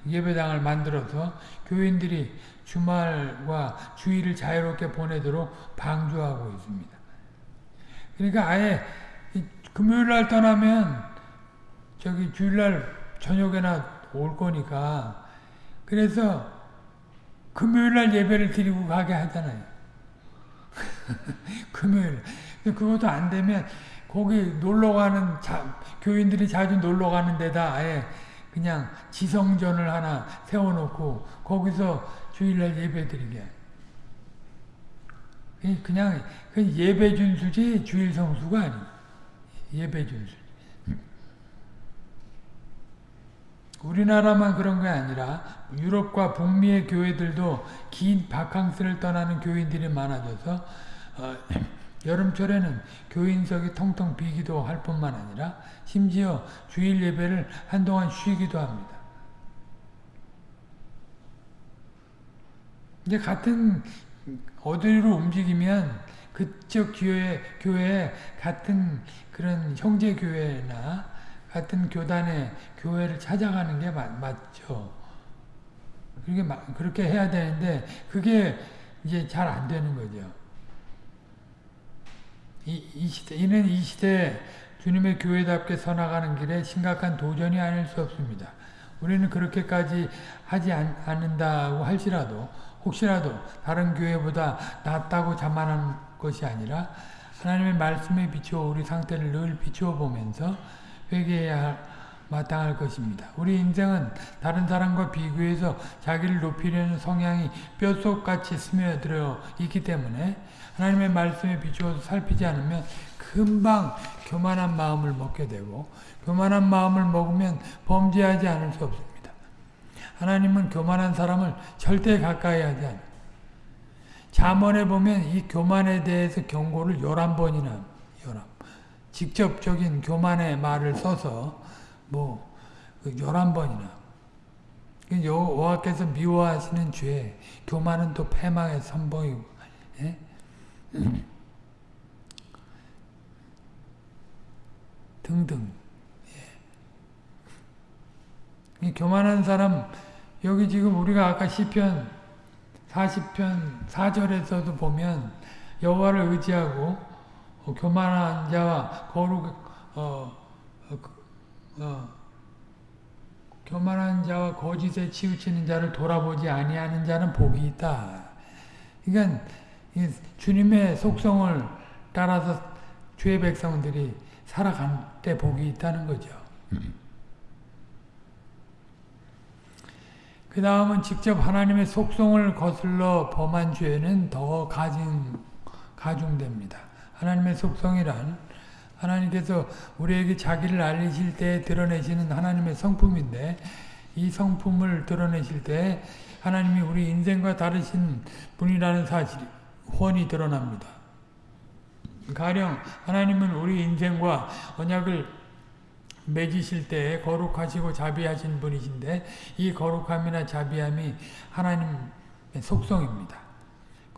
예배당을 만들어서 교인들이 주말과 주일을 자유롭게 보내도록 방조하고 있습니다. 그러니까 아예 금요일 날 떠나면 저기 주일 날 저녁에나 올 거니까 그래서 금요일 날 예배를 드리고 가게 하잖아요. 금요일. 그것도 안 되면 거기 놀러 가는 자, 교인들이 자주 놀러 가는 데다 아예 그냥 지성전을 하나 세워놓고 거기서 주일날 예배 드리게. 그냥 그 예배 준수지 주일 성수가 아니 예배 준수. 우리나라만 그런 게 아니라 유럽과 북미의 교회들도 긴 바캉스를 떠나는 교인들이 많아져서 어, 여름철에는 교인석이 텅텅 비기도 할 뿐만 아니라 심지어 주일 예배를 한동안 쉬기도 합니다. 이제 같은 어디로 움직이면 그쪽 교회, 교회 같은 그런 형제 교회나 같은 교단의 교회를 찾아가는 게 맞, 맞죠. 그렇게, 그렇게 해야 되는데, 그게 이제 잘 안 되는 거죠. 이, 이 시대, 이는 이 시대에 주님의 교회답게 서나가는 길에 심각한 도전이 아닐 수 없습니다. 우리는 그렇게까지 하지 않, 않는다고 할지라도, 혹시라도 다른 교회보다 낫다고 자만한 것이 아니라, 하나님의 말씀에 비추어 우리 상태를 늘 비추어 보면서 회개해야 마땅할 것입니다. 우리 인생은 다른 사람과 비교해서 자기를 높이려는 성향이 뼛속같이 스며들어 있기 때문에 하나님의 말씀에 비추어서 살피지 않으면 금방 교만한 마음을 먹게 되고 교만한 마음을 먹으면 범죄하지 않을 수 없습니다. 하나님은 교만한 사람을 절대 가까이 하지 않아요. 잠언에 보면 이 교만에 대해서 경고를 11번이나 11번. 직접적인 교만의 말을 써서 뭐 11번이나 여호와께서 미워하시는 죄 교만은 또 패망의 선봉이고 예? 등등 예. 교만한 사람 여기 지금 우리가 아까 시편 40편 4절에서도 보면 여호와를 의지하고 어, 교만한 자와 거룩 어, 어, 어, 교만한 자와 거짓에 치우치는 자를 돌아보지 아니하는 자는 복이 있다. 그러니까 주님의 속성을 따라서 주의 백성들이 살아갈 때 복이 있다는 거죠. 그 다음은 직접 하나님의 속성을 거슬러 범한 죄는 더 가중, 가중됩니다. 하나님의 속성이란 하나님께서 우리에게 자기를 알리실 때 드러내시는 하나님의 성품인데 이 성품을 드러내실 때 하나님이 우리 인생과 다르신 분이라는 사실이 훤히 드러납니다. 가령 하나님은 우리 인생과 언약을 맺으실 때 거룩하시고 자비하신 분이신데 이 거룩함이나 자비함이 하나님의 속성입니다.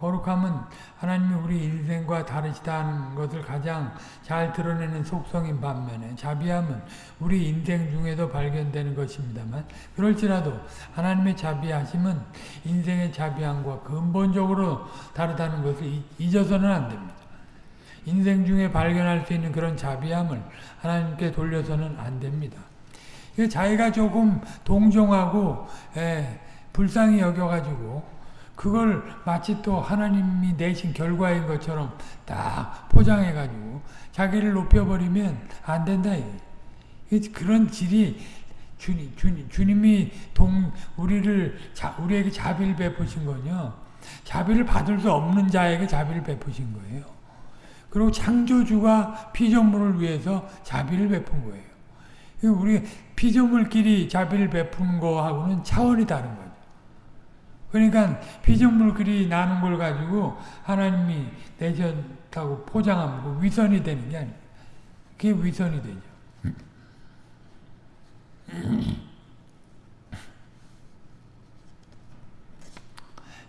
거룩함은 하나님이 우리 인생과 다르시다는 것을 가장 잘 드러내는 속성인 반면에 자비함은 우리 인생 중에도 발견되는 것입니다만 그럴지라도 하나님의 자비하심은 인생의 자비함과 근본적으로 다르다는 것을 잊어서는 안 됩니다. 인생 중에 발견할 수 있는 그런 자비함을 하나님께 돌려서는 안 됩니다. 자기가 조금 동정하고 에, 불쌍히 여겨가지고 그걸 마치 또 하나님이 내신 결과인 것처럼 딱 포장해가지고 자기를 높여버리면 안 된다. 그런 질이 주님, 주님, 주님이 동, 우리를, 자, 우리에게 자비를 베푸신 거요. 자비를 받을 수 없는 자에게 자비를 베푸신 거예요. 그리고 창조주가 피조물을 위해서 자비를 베푼 거예요. 우리 피조물끼리 자비를 베푸는 거하고는 차원이 다른 거예요. 그러니까 피조물끼리 나는 걸 가지고 하나님이 내셨다고 포장하면 위선이 되는 게 아니에요. 그게 위선이 되죠.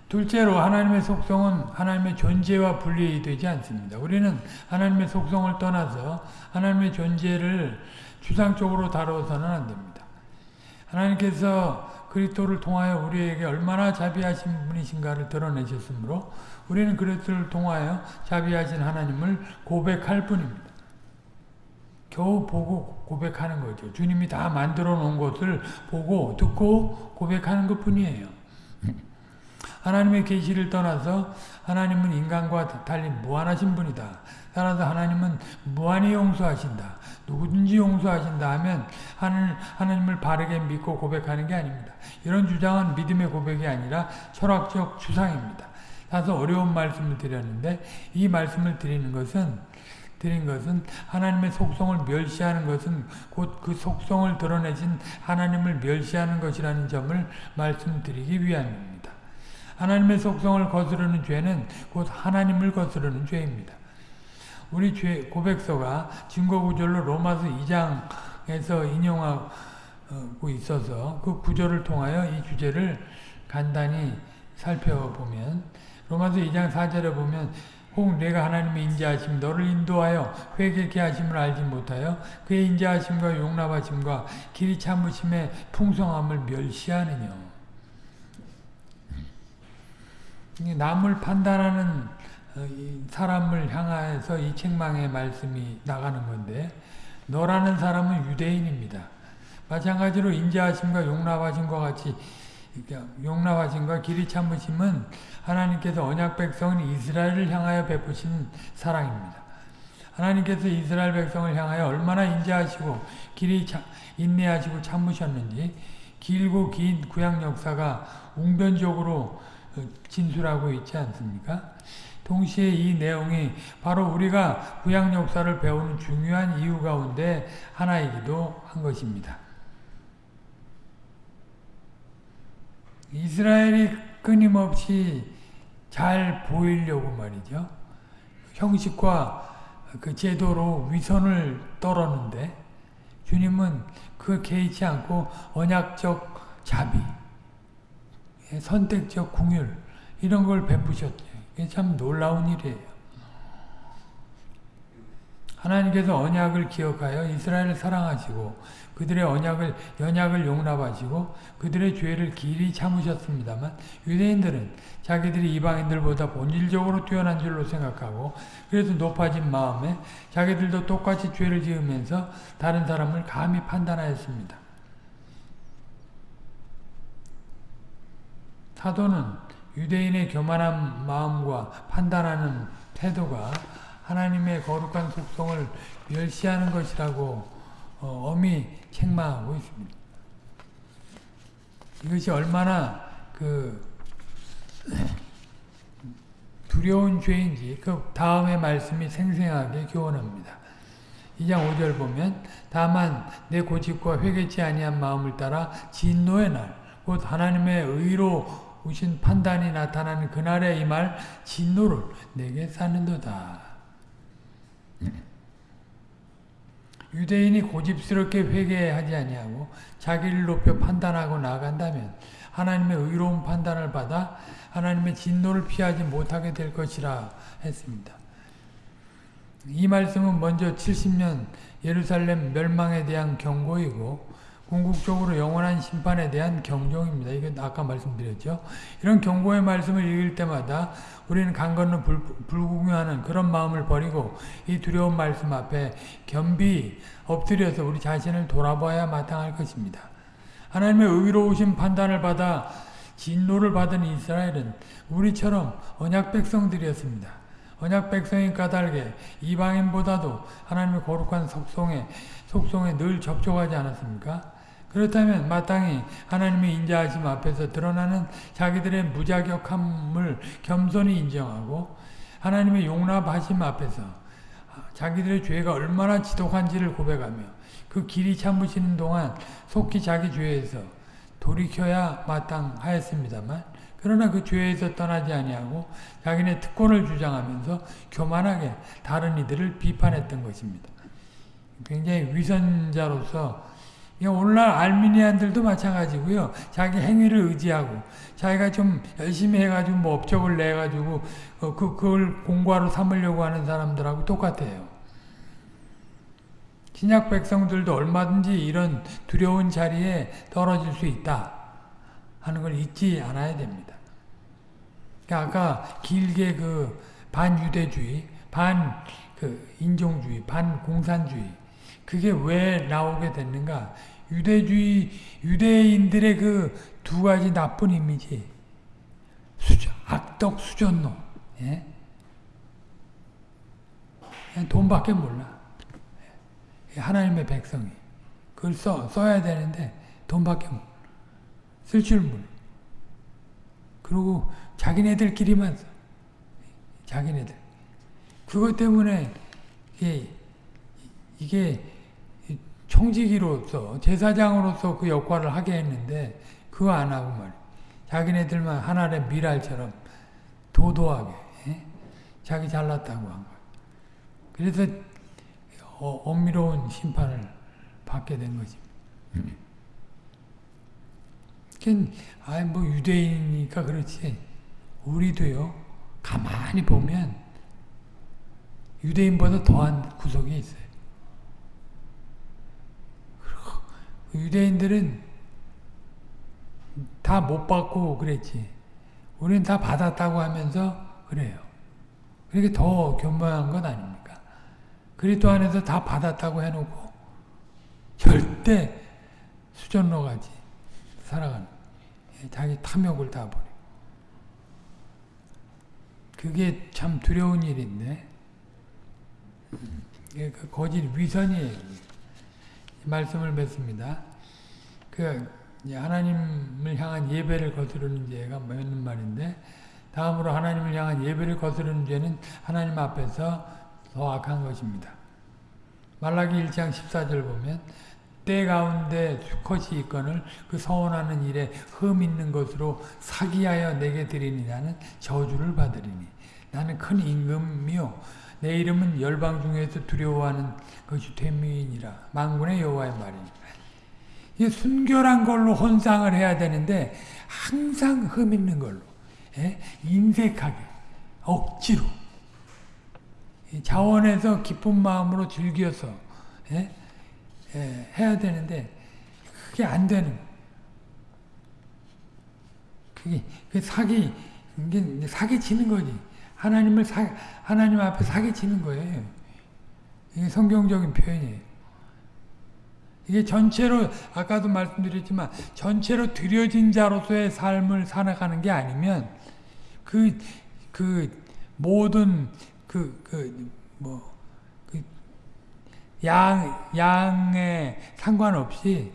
둘째로 하나님의 속성은 하나님의 존재와 분리되지 않습니다. 우리는 하나님의 속성을 떠나서 하나님의 존재를 추상적으로 다뤄서는 안 됩니다. 하나님께서 그리스도를 통하여 우리에게 얼마나 자비하신 분이신가를 드러내셨으므로 우리는 그리스도를 통하여 자비하신 하나님을 고백할 뿐입니다. 겨우 보고 고백하는 거죠. 주님이 다 만들어 놓은 것을 보고 듣고 고백하는 것 뿐이에요. 하나님의 계시를 떠나서 하나님은 인간과 달리 무한하신 분이다. 따라서 하나님은 무한히 용서하신다. 누구든지 용서하신다 하면 하늘, 하나님을 바르게 믿고 고백하는 게 아닙니다. 이런 주장은 믿음의 고백이 아니라 철학적 추상입니다. 다소 어려운 말씀을 드렸는데 이 말씀을 드리는 것은 드린 것은 하나님의 속성을 멸시하는 것은 곧 그 속성을 드러내신 하나님을 멸시하는 것이라는 점을 말씀드리기 위함입니다. 하나님의 속성을 거스르는 죄는 곧 하나님을 거스르는 죄입니다. 우리 죄 고백서가 증거구절로 로마서 2장에서 인용하고 있어서 그 구절을 통하여 이 주제를 간단히 살펴보면 로마서 2장 4절에 보면 혹 내가 하나님의 인자하심 너를 인도하여 회개케 하심을 알지 못하여 그의 인자하심과 용납하심과 길이 참으심의 풍성함을 멸시하느냐 남을 판단하는 어, 사람을 향해서 이 책망의 말씀이 나가는 건데 너라는 사람은 유대인입니다. 마찬가지로 인자하심과 용납하심과 같이 용납하심과 길이 참으심은 하나님께서 언약 백성은 이스라엘을 향하여 베푸신 사랑입니다. 하나님께서 이스라엘 백성을 향하여 얼마나 인자하시고 길이 차, 인내하시고 참으셨는지 길고 긴 구약 역사가 웅변적으로 진술하고 있지 않습니까? 동시에 이 내용이 바로 우리가 구약 역사를 배우는 중요한 이유 가운데 하나이기도 한 것입니다. 이스라엘이 끊임없이 잘 보이려고 말이죠. 형식과 그 제도로 위선을 떨었는데 주님은 그 개의치 않고 언약적 자비, 선택적 궁율 이런 걸 베푸셨죠. 참 놀라운 일이에요. 하나님께서 언약을 기억하여 이스라엘을 사랑하시고 그들의 언약을 연약을 용납하시고 그들의 죄를 길이 참으셨습니다만 유대인들은 자기들이 이방인들보다 본질적으로 뛰어난 줄로 생각하고 그래서 높아진 마음에 자기들도 똑같이 죄를 지으면서 다른 사람을 감히 판단하였습니다. 사도는 유대인의 교만한 마음과 판단하는 태도가 하나님의 거룩한 속성을 멸시하는 것이라고 어, 엄히 책망하고 있습니다. 이것이 얼마나 그 두려운 죄인지 그 다음의 말씀이 생생하게 교훈합니다. 2장 5절 보면 다만 내 고집과 회개치 아니한 마음을 따라 진노의 날 곧 하나님의 의로 우신 판단이 나타나는 그날에 이 말 진노를 내게 쌓는도다. 유대인이 고집스럽게 회개하지 아니하고 자기를 높여 판단하고 나간다면 하나님의 의로운 판단을 받아 하나님의 진노를 피하지 못하게 될 것이라 했습니다. 이 말씀은 먼저 70년 예루살렘 멸망에 대한 경고이고 궁극적으로 영원한 심판에 대한 경종입니다. 이건 아까 말씀드렸죠. 이런 경고의 말씀을 읽을 때마다 우리는 강 건너 불, 불구경하는 그런 마음을 버리고 이 두려운 말씀 앞에 겸비 엎드려서 우리 자신을 돌아봐야 마땅할 것입니다. 하나님의 의로우신 판단을 받아 진노를 받은 이스라엘은 우리처럼 언약 백성들이었습니다. 언약 백성인 까닭에 이방인보다도 하나님의 거룩한 속성에 속성에 늘 접촉하지 않았습니까? 그렇다면 마땅히 하나님의 인자하심 앞에서 드러나는 자기들의 무자격함을 겸손히 인정하고 하나님의 용납하심 앞에서 자기들의 죄가 얼마나 지독한지를 고백하며 그 길이 참으시는 동안 속히 자기 죄에서 돌이켜야 마땅하였습니다만 그러나 그 죄에서 떠나지 아니하고 자기네 특권을 주장하면서 교만하게 다른 이들을 비판했던 것입니다. 굉장히 위선자로서 오늘날 알미니안들도 마찬가지고요. 자기 행위를 의지하고 자기가 좀 열심히 해가지고 뭐 업적을 내가지고 어, 그 그걸 공과로 삼으려고 하는 사람들하고 똑같아요. 신약 백성들도 얼마든지 이런 두려운 자리에 떨어질 수 있다 하는 걸 잊지 않아야 됩니다. 그러니까 아까 길게 그 반유대주의, 반 그 인종주의, 반공산주의 그게 왜 나오게 됐는가? 유대주의 유대인들의 그 두 가지 나쁜 이미지, 수저, 악덕 수전노, 예? 돈밖에 몰라. 하나님의 백성이 그걸 써 써야 되는데 돈밖에 몰라. 쓸 줄 몰라. 그리고 자기네들끼리만 써. 자기네들. 그것 때문에 이게, 이게 청지기로서 제사장으로서 그 역할을 하게 했는데 그거 안 하고 말이야. 자기네들만 하나의 미랄처럼 도도하게 예? 자기 잘났다고 한 거야. 그래서 어, 엄밀로운 심판을 받게 된 거지. 그러니까 아뭐 유대인이니까 그렇지. 우리도요. 가만히 보면 유대인보다 더한 구석이 있어요. 유대인들은 다 못 받고 그랬지. 우리는 다 받았다고 하면서 그래요. 그렇게 더 견고한 건 아닙니까? 그리스도 안에서 다 받았다고 해놓고 절대 수전로가지 살아가는 자기 탐욕을 다 버려. 그게 참 두려운 일인데 그 거짓 위선이에요. 말씀을 맺습니다. 그 하나님을 향한 예배를 거스르는 죄가 맞는 말인데 다음으로 하나님을 향한 예배를 거스르는 죄는 하나님 앞에서 더 악한 것입니다. 말라기 1장 14절 보면 때 가운데 수컷이 있거늘 그 서원하는 일에 흠 있는 것으로 사기하여 내게 드리니라는 저주를 받으리니 나는 큰 임금이요 내 이름은 열방 중에서 두려워하는 것이 되미이니라. 망군의 여호와의 말이니라. 이 순결한 걸로 헌상을 해야 되는데 항상 흠 있는 걸로 예? 인색하게 억지로. 자원에서 기쁜 마음으로 즐겨서 예? 예, 해야 되는데 그게 안 되는 그게, 그게 사기 이게 사기 치는 거지 하나님을 사, 하나님 앞에 사기 치는 거예요 이게 성경적인 표현이에요 이게 전체로 아까도 말씀드렸지만 전체로 들여진 자로서의 삶을 살아가는 게 아니면 그그 모든 그 그 뭐 그 양 양에 상관없이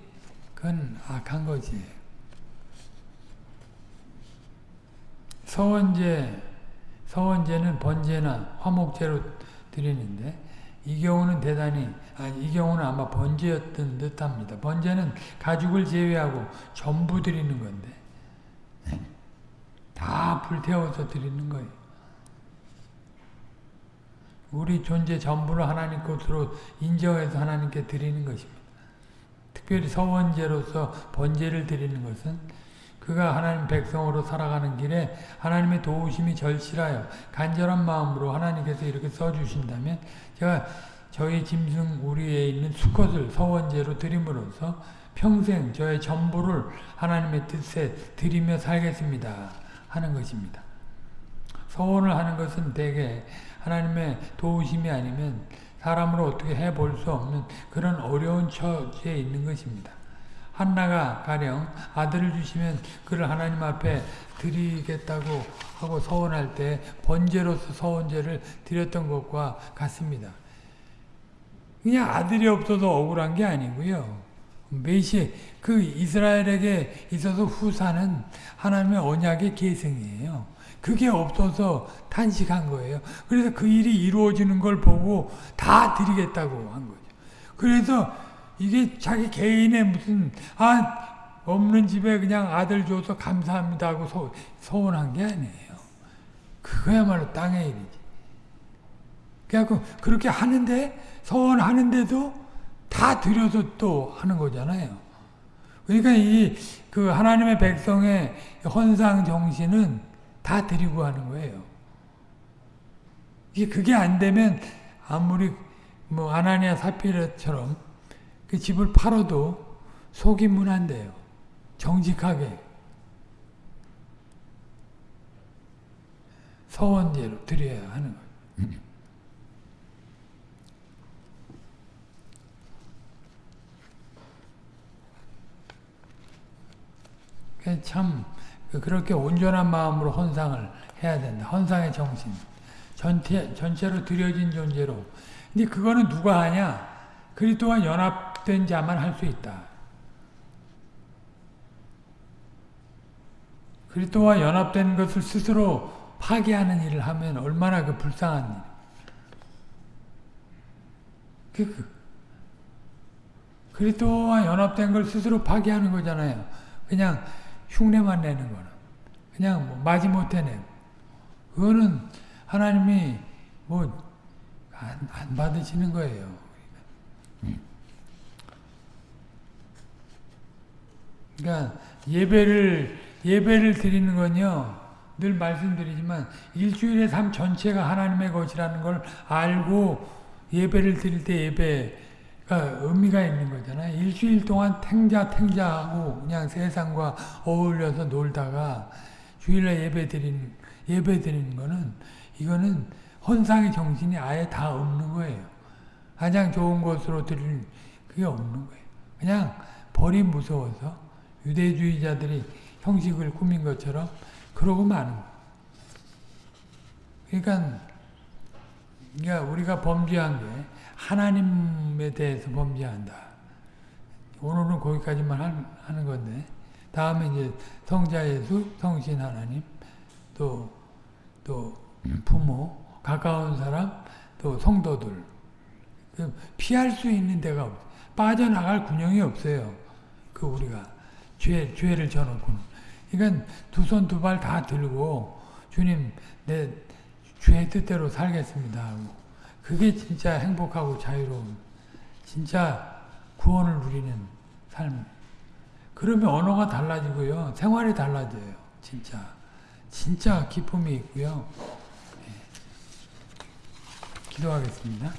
그건 악한 거지. 서원제 서원제는 번제나 화목제로 드리는데 이 경우는 대단히 아니, 이 경우는 아마 번제였던 듯합니다. 번제는 가죽을 제외하고 전부 드리는 건데 다 불태워서 드리는 거예요. 우리 존재 전부를 하나님 것으로 인정해서 하나님께 드리는 것입니다. 특별히 서원제로서 번제를 드리는 것은 그가 하나님 백성으로 살아가는 길에 하나님의 도우심이 절실하여 간절한 마음으로 하나님께서 이렇게 써주신다면 제가 저희 짐승 우리에 있는 수컷을 서원제로 드림으로써 평생 저의 전부를 하나님의 뜻에 드리며 살겠습니다. 하는 것입니다. 서원을 하는 것은 대개 하나님의 도우심이 아니면 사람으로 어떻게 해볼 수 없는 그런 어려운 처지에 있는 것입니다. 한나가 가령 아들을 주시면 그를 하나님 앞에 드리겠다고 하고 서원할 때 번제로서 서원제를 드렸던 것과 같습니다. 그냥 아들이 없어서 억울한 게 아니고요. 메시 그 이스라엘에게 있어서 후사는 하나님의 언약의 계승이에요. 그게 없어서 탄식한 거예요. 그래서 그 일이 이루어지는 걸 보고 다 드리겠다고 한 거죠. 그래서 이게 자기 개인의 무슨 아 없는 집에 그냥 아들 줘서 감사합니다 하고 소, 소원한 게 아니에요. 그거야말로 땅의 일이지. 그래갖고 그렇게 하는데 소원하는데도 다 드려서 또 하는 거잖아요. 그러니까 이 그 하나님의 백성의 헌상 정신은 다 드리고 하는 거예요. 이게 그게 안 되면 아무리 뭐 아나니아 사피라처럼 그 집을 팔아도 속이면 안 돼요. 정직하게 서원제로 드려야 하는 거예요. 그참 그렇게 온전한 마음으로 헌상을 해야 된다. 헌상의 정신. 전체, 전체로 드려진 존재로. 근데 그거는 누가 하냐? 그리스도와 연합 된 자만 할 수 있다. 그리스도와 연합된 것을 스스로 파괴하는 일을 하면 얼마나 그 불쌍한 일. 그, 그, 그리스도와 연합된 걸 스스로 파괴하는 거잖아요. 그냥 흉내만 내는 거는. 그냥 뭐 마지못해 내고. 그거는 하나님이 뭐 안, 안 받으시는 거예요. 그러니까 예배를 예배를 드리는 건요. 늘 말씀드리지만 일주일의 삶 전체가 하나님의 것이라는 걸 알고 예배를 드릴 때 예배가 의미가 있는 거잖아요. 일주일 동안 탱자 탱자하고 그냥 세상과 어울려서 놀다가 주일날 예배 드리는 예배 드리는 거는 이거는 헌상의 정신이 아예 다 없는 거예요. 가장 좋은 것으로 드릴 그게 없는 거예요. 그냥 벌이 무서워서 유대주의자들이 형식을 꾸민 것처럼 그러고 마는. 그러니까, 그러니까 우리가 범죄한 게 하나님에 대해서 범죄한다. 오늘은 거기까지만 하는 건데 다음에 이제 성자 예수, 성신 하나님, 또, 또 부모, 가까운 사람, 또 성도들. 그 피할 수 있는 데가 없어요. 빠져나갈 군형이 없어요. 그 우리가 죄, 죄를 져놓고는. 그러니까 두 손 두 발 다 들고 주님 내죄 뜻대로 살겠습니다 하고 그게 진짜 행복하고 자유로운 진짜 구원을 누리는 삶. 그러면 언어가 달라지고요. 생활이 달라져요. 진짜. 진짜 기쁨이 있고요. 네. 기도하겠습니다.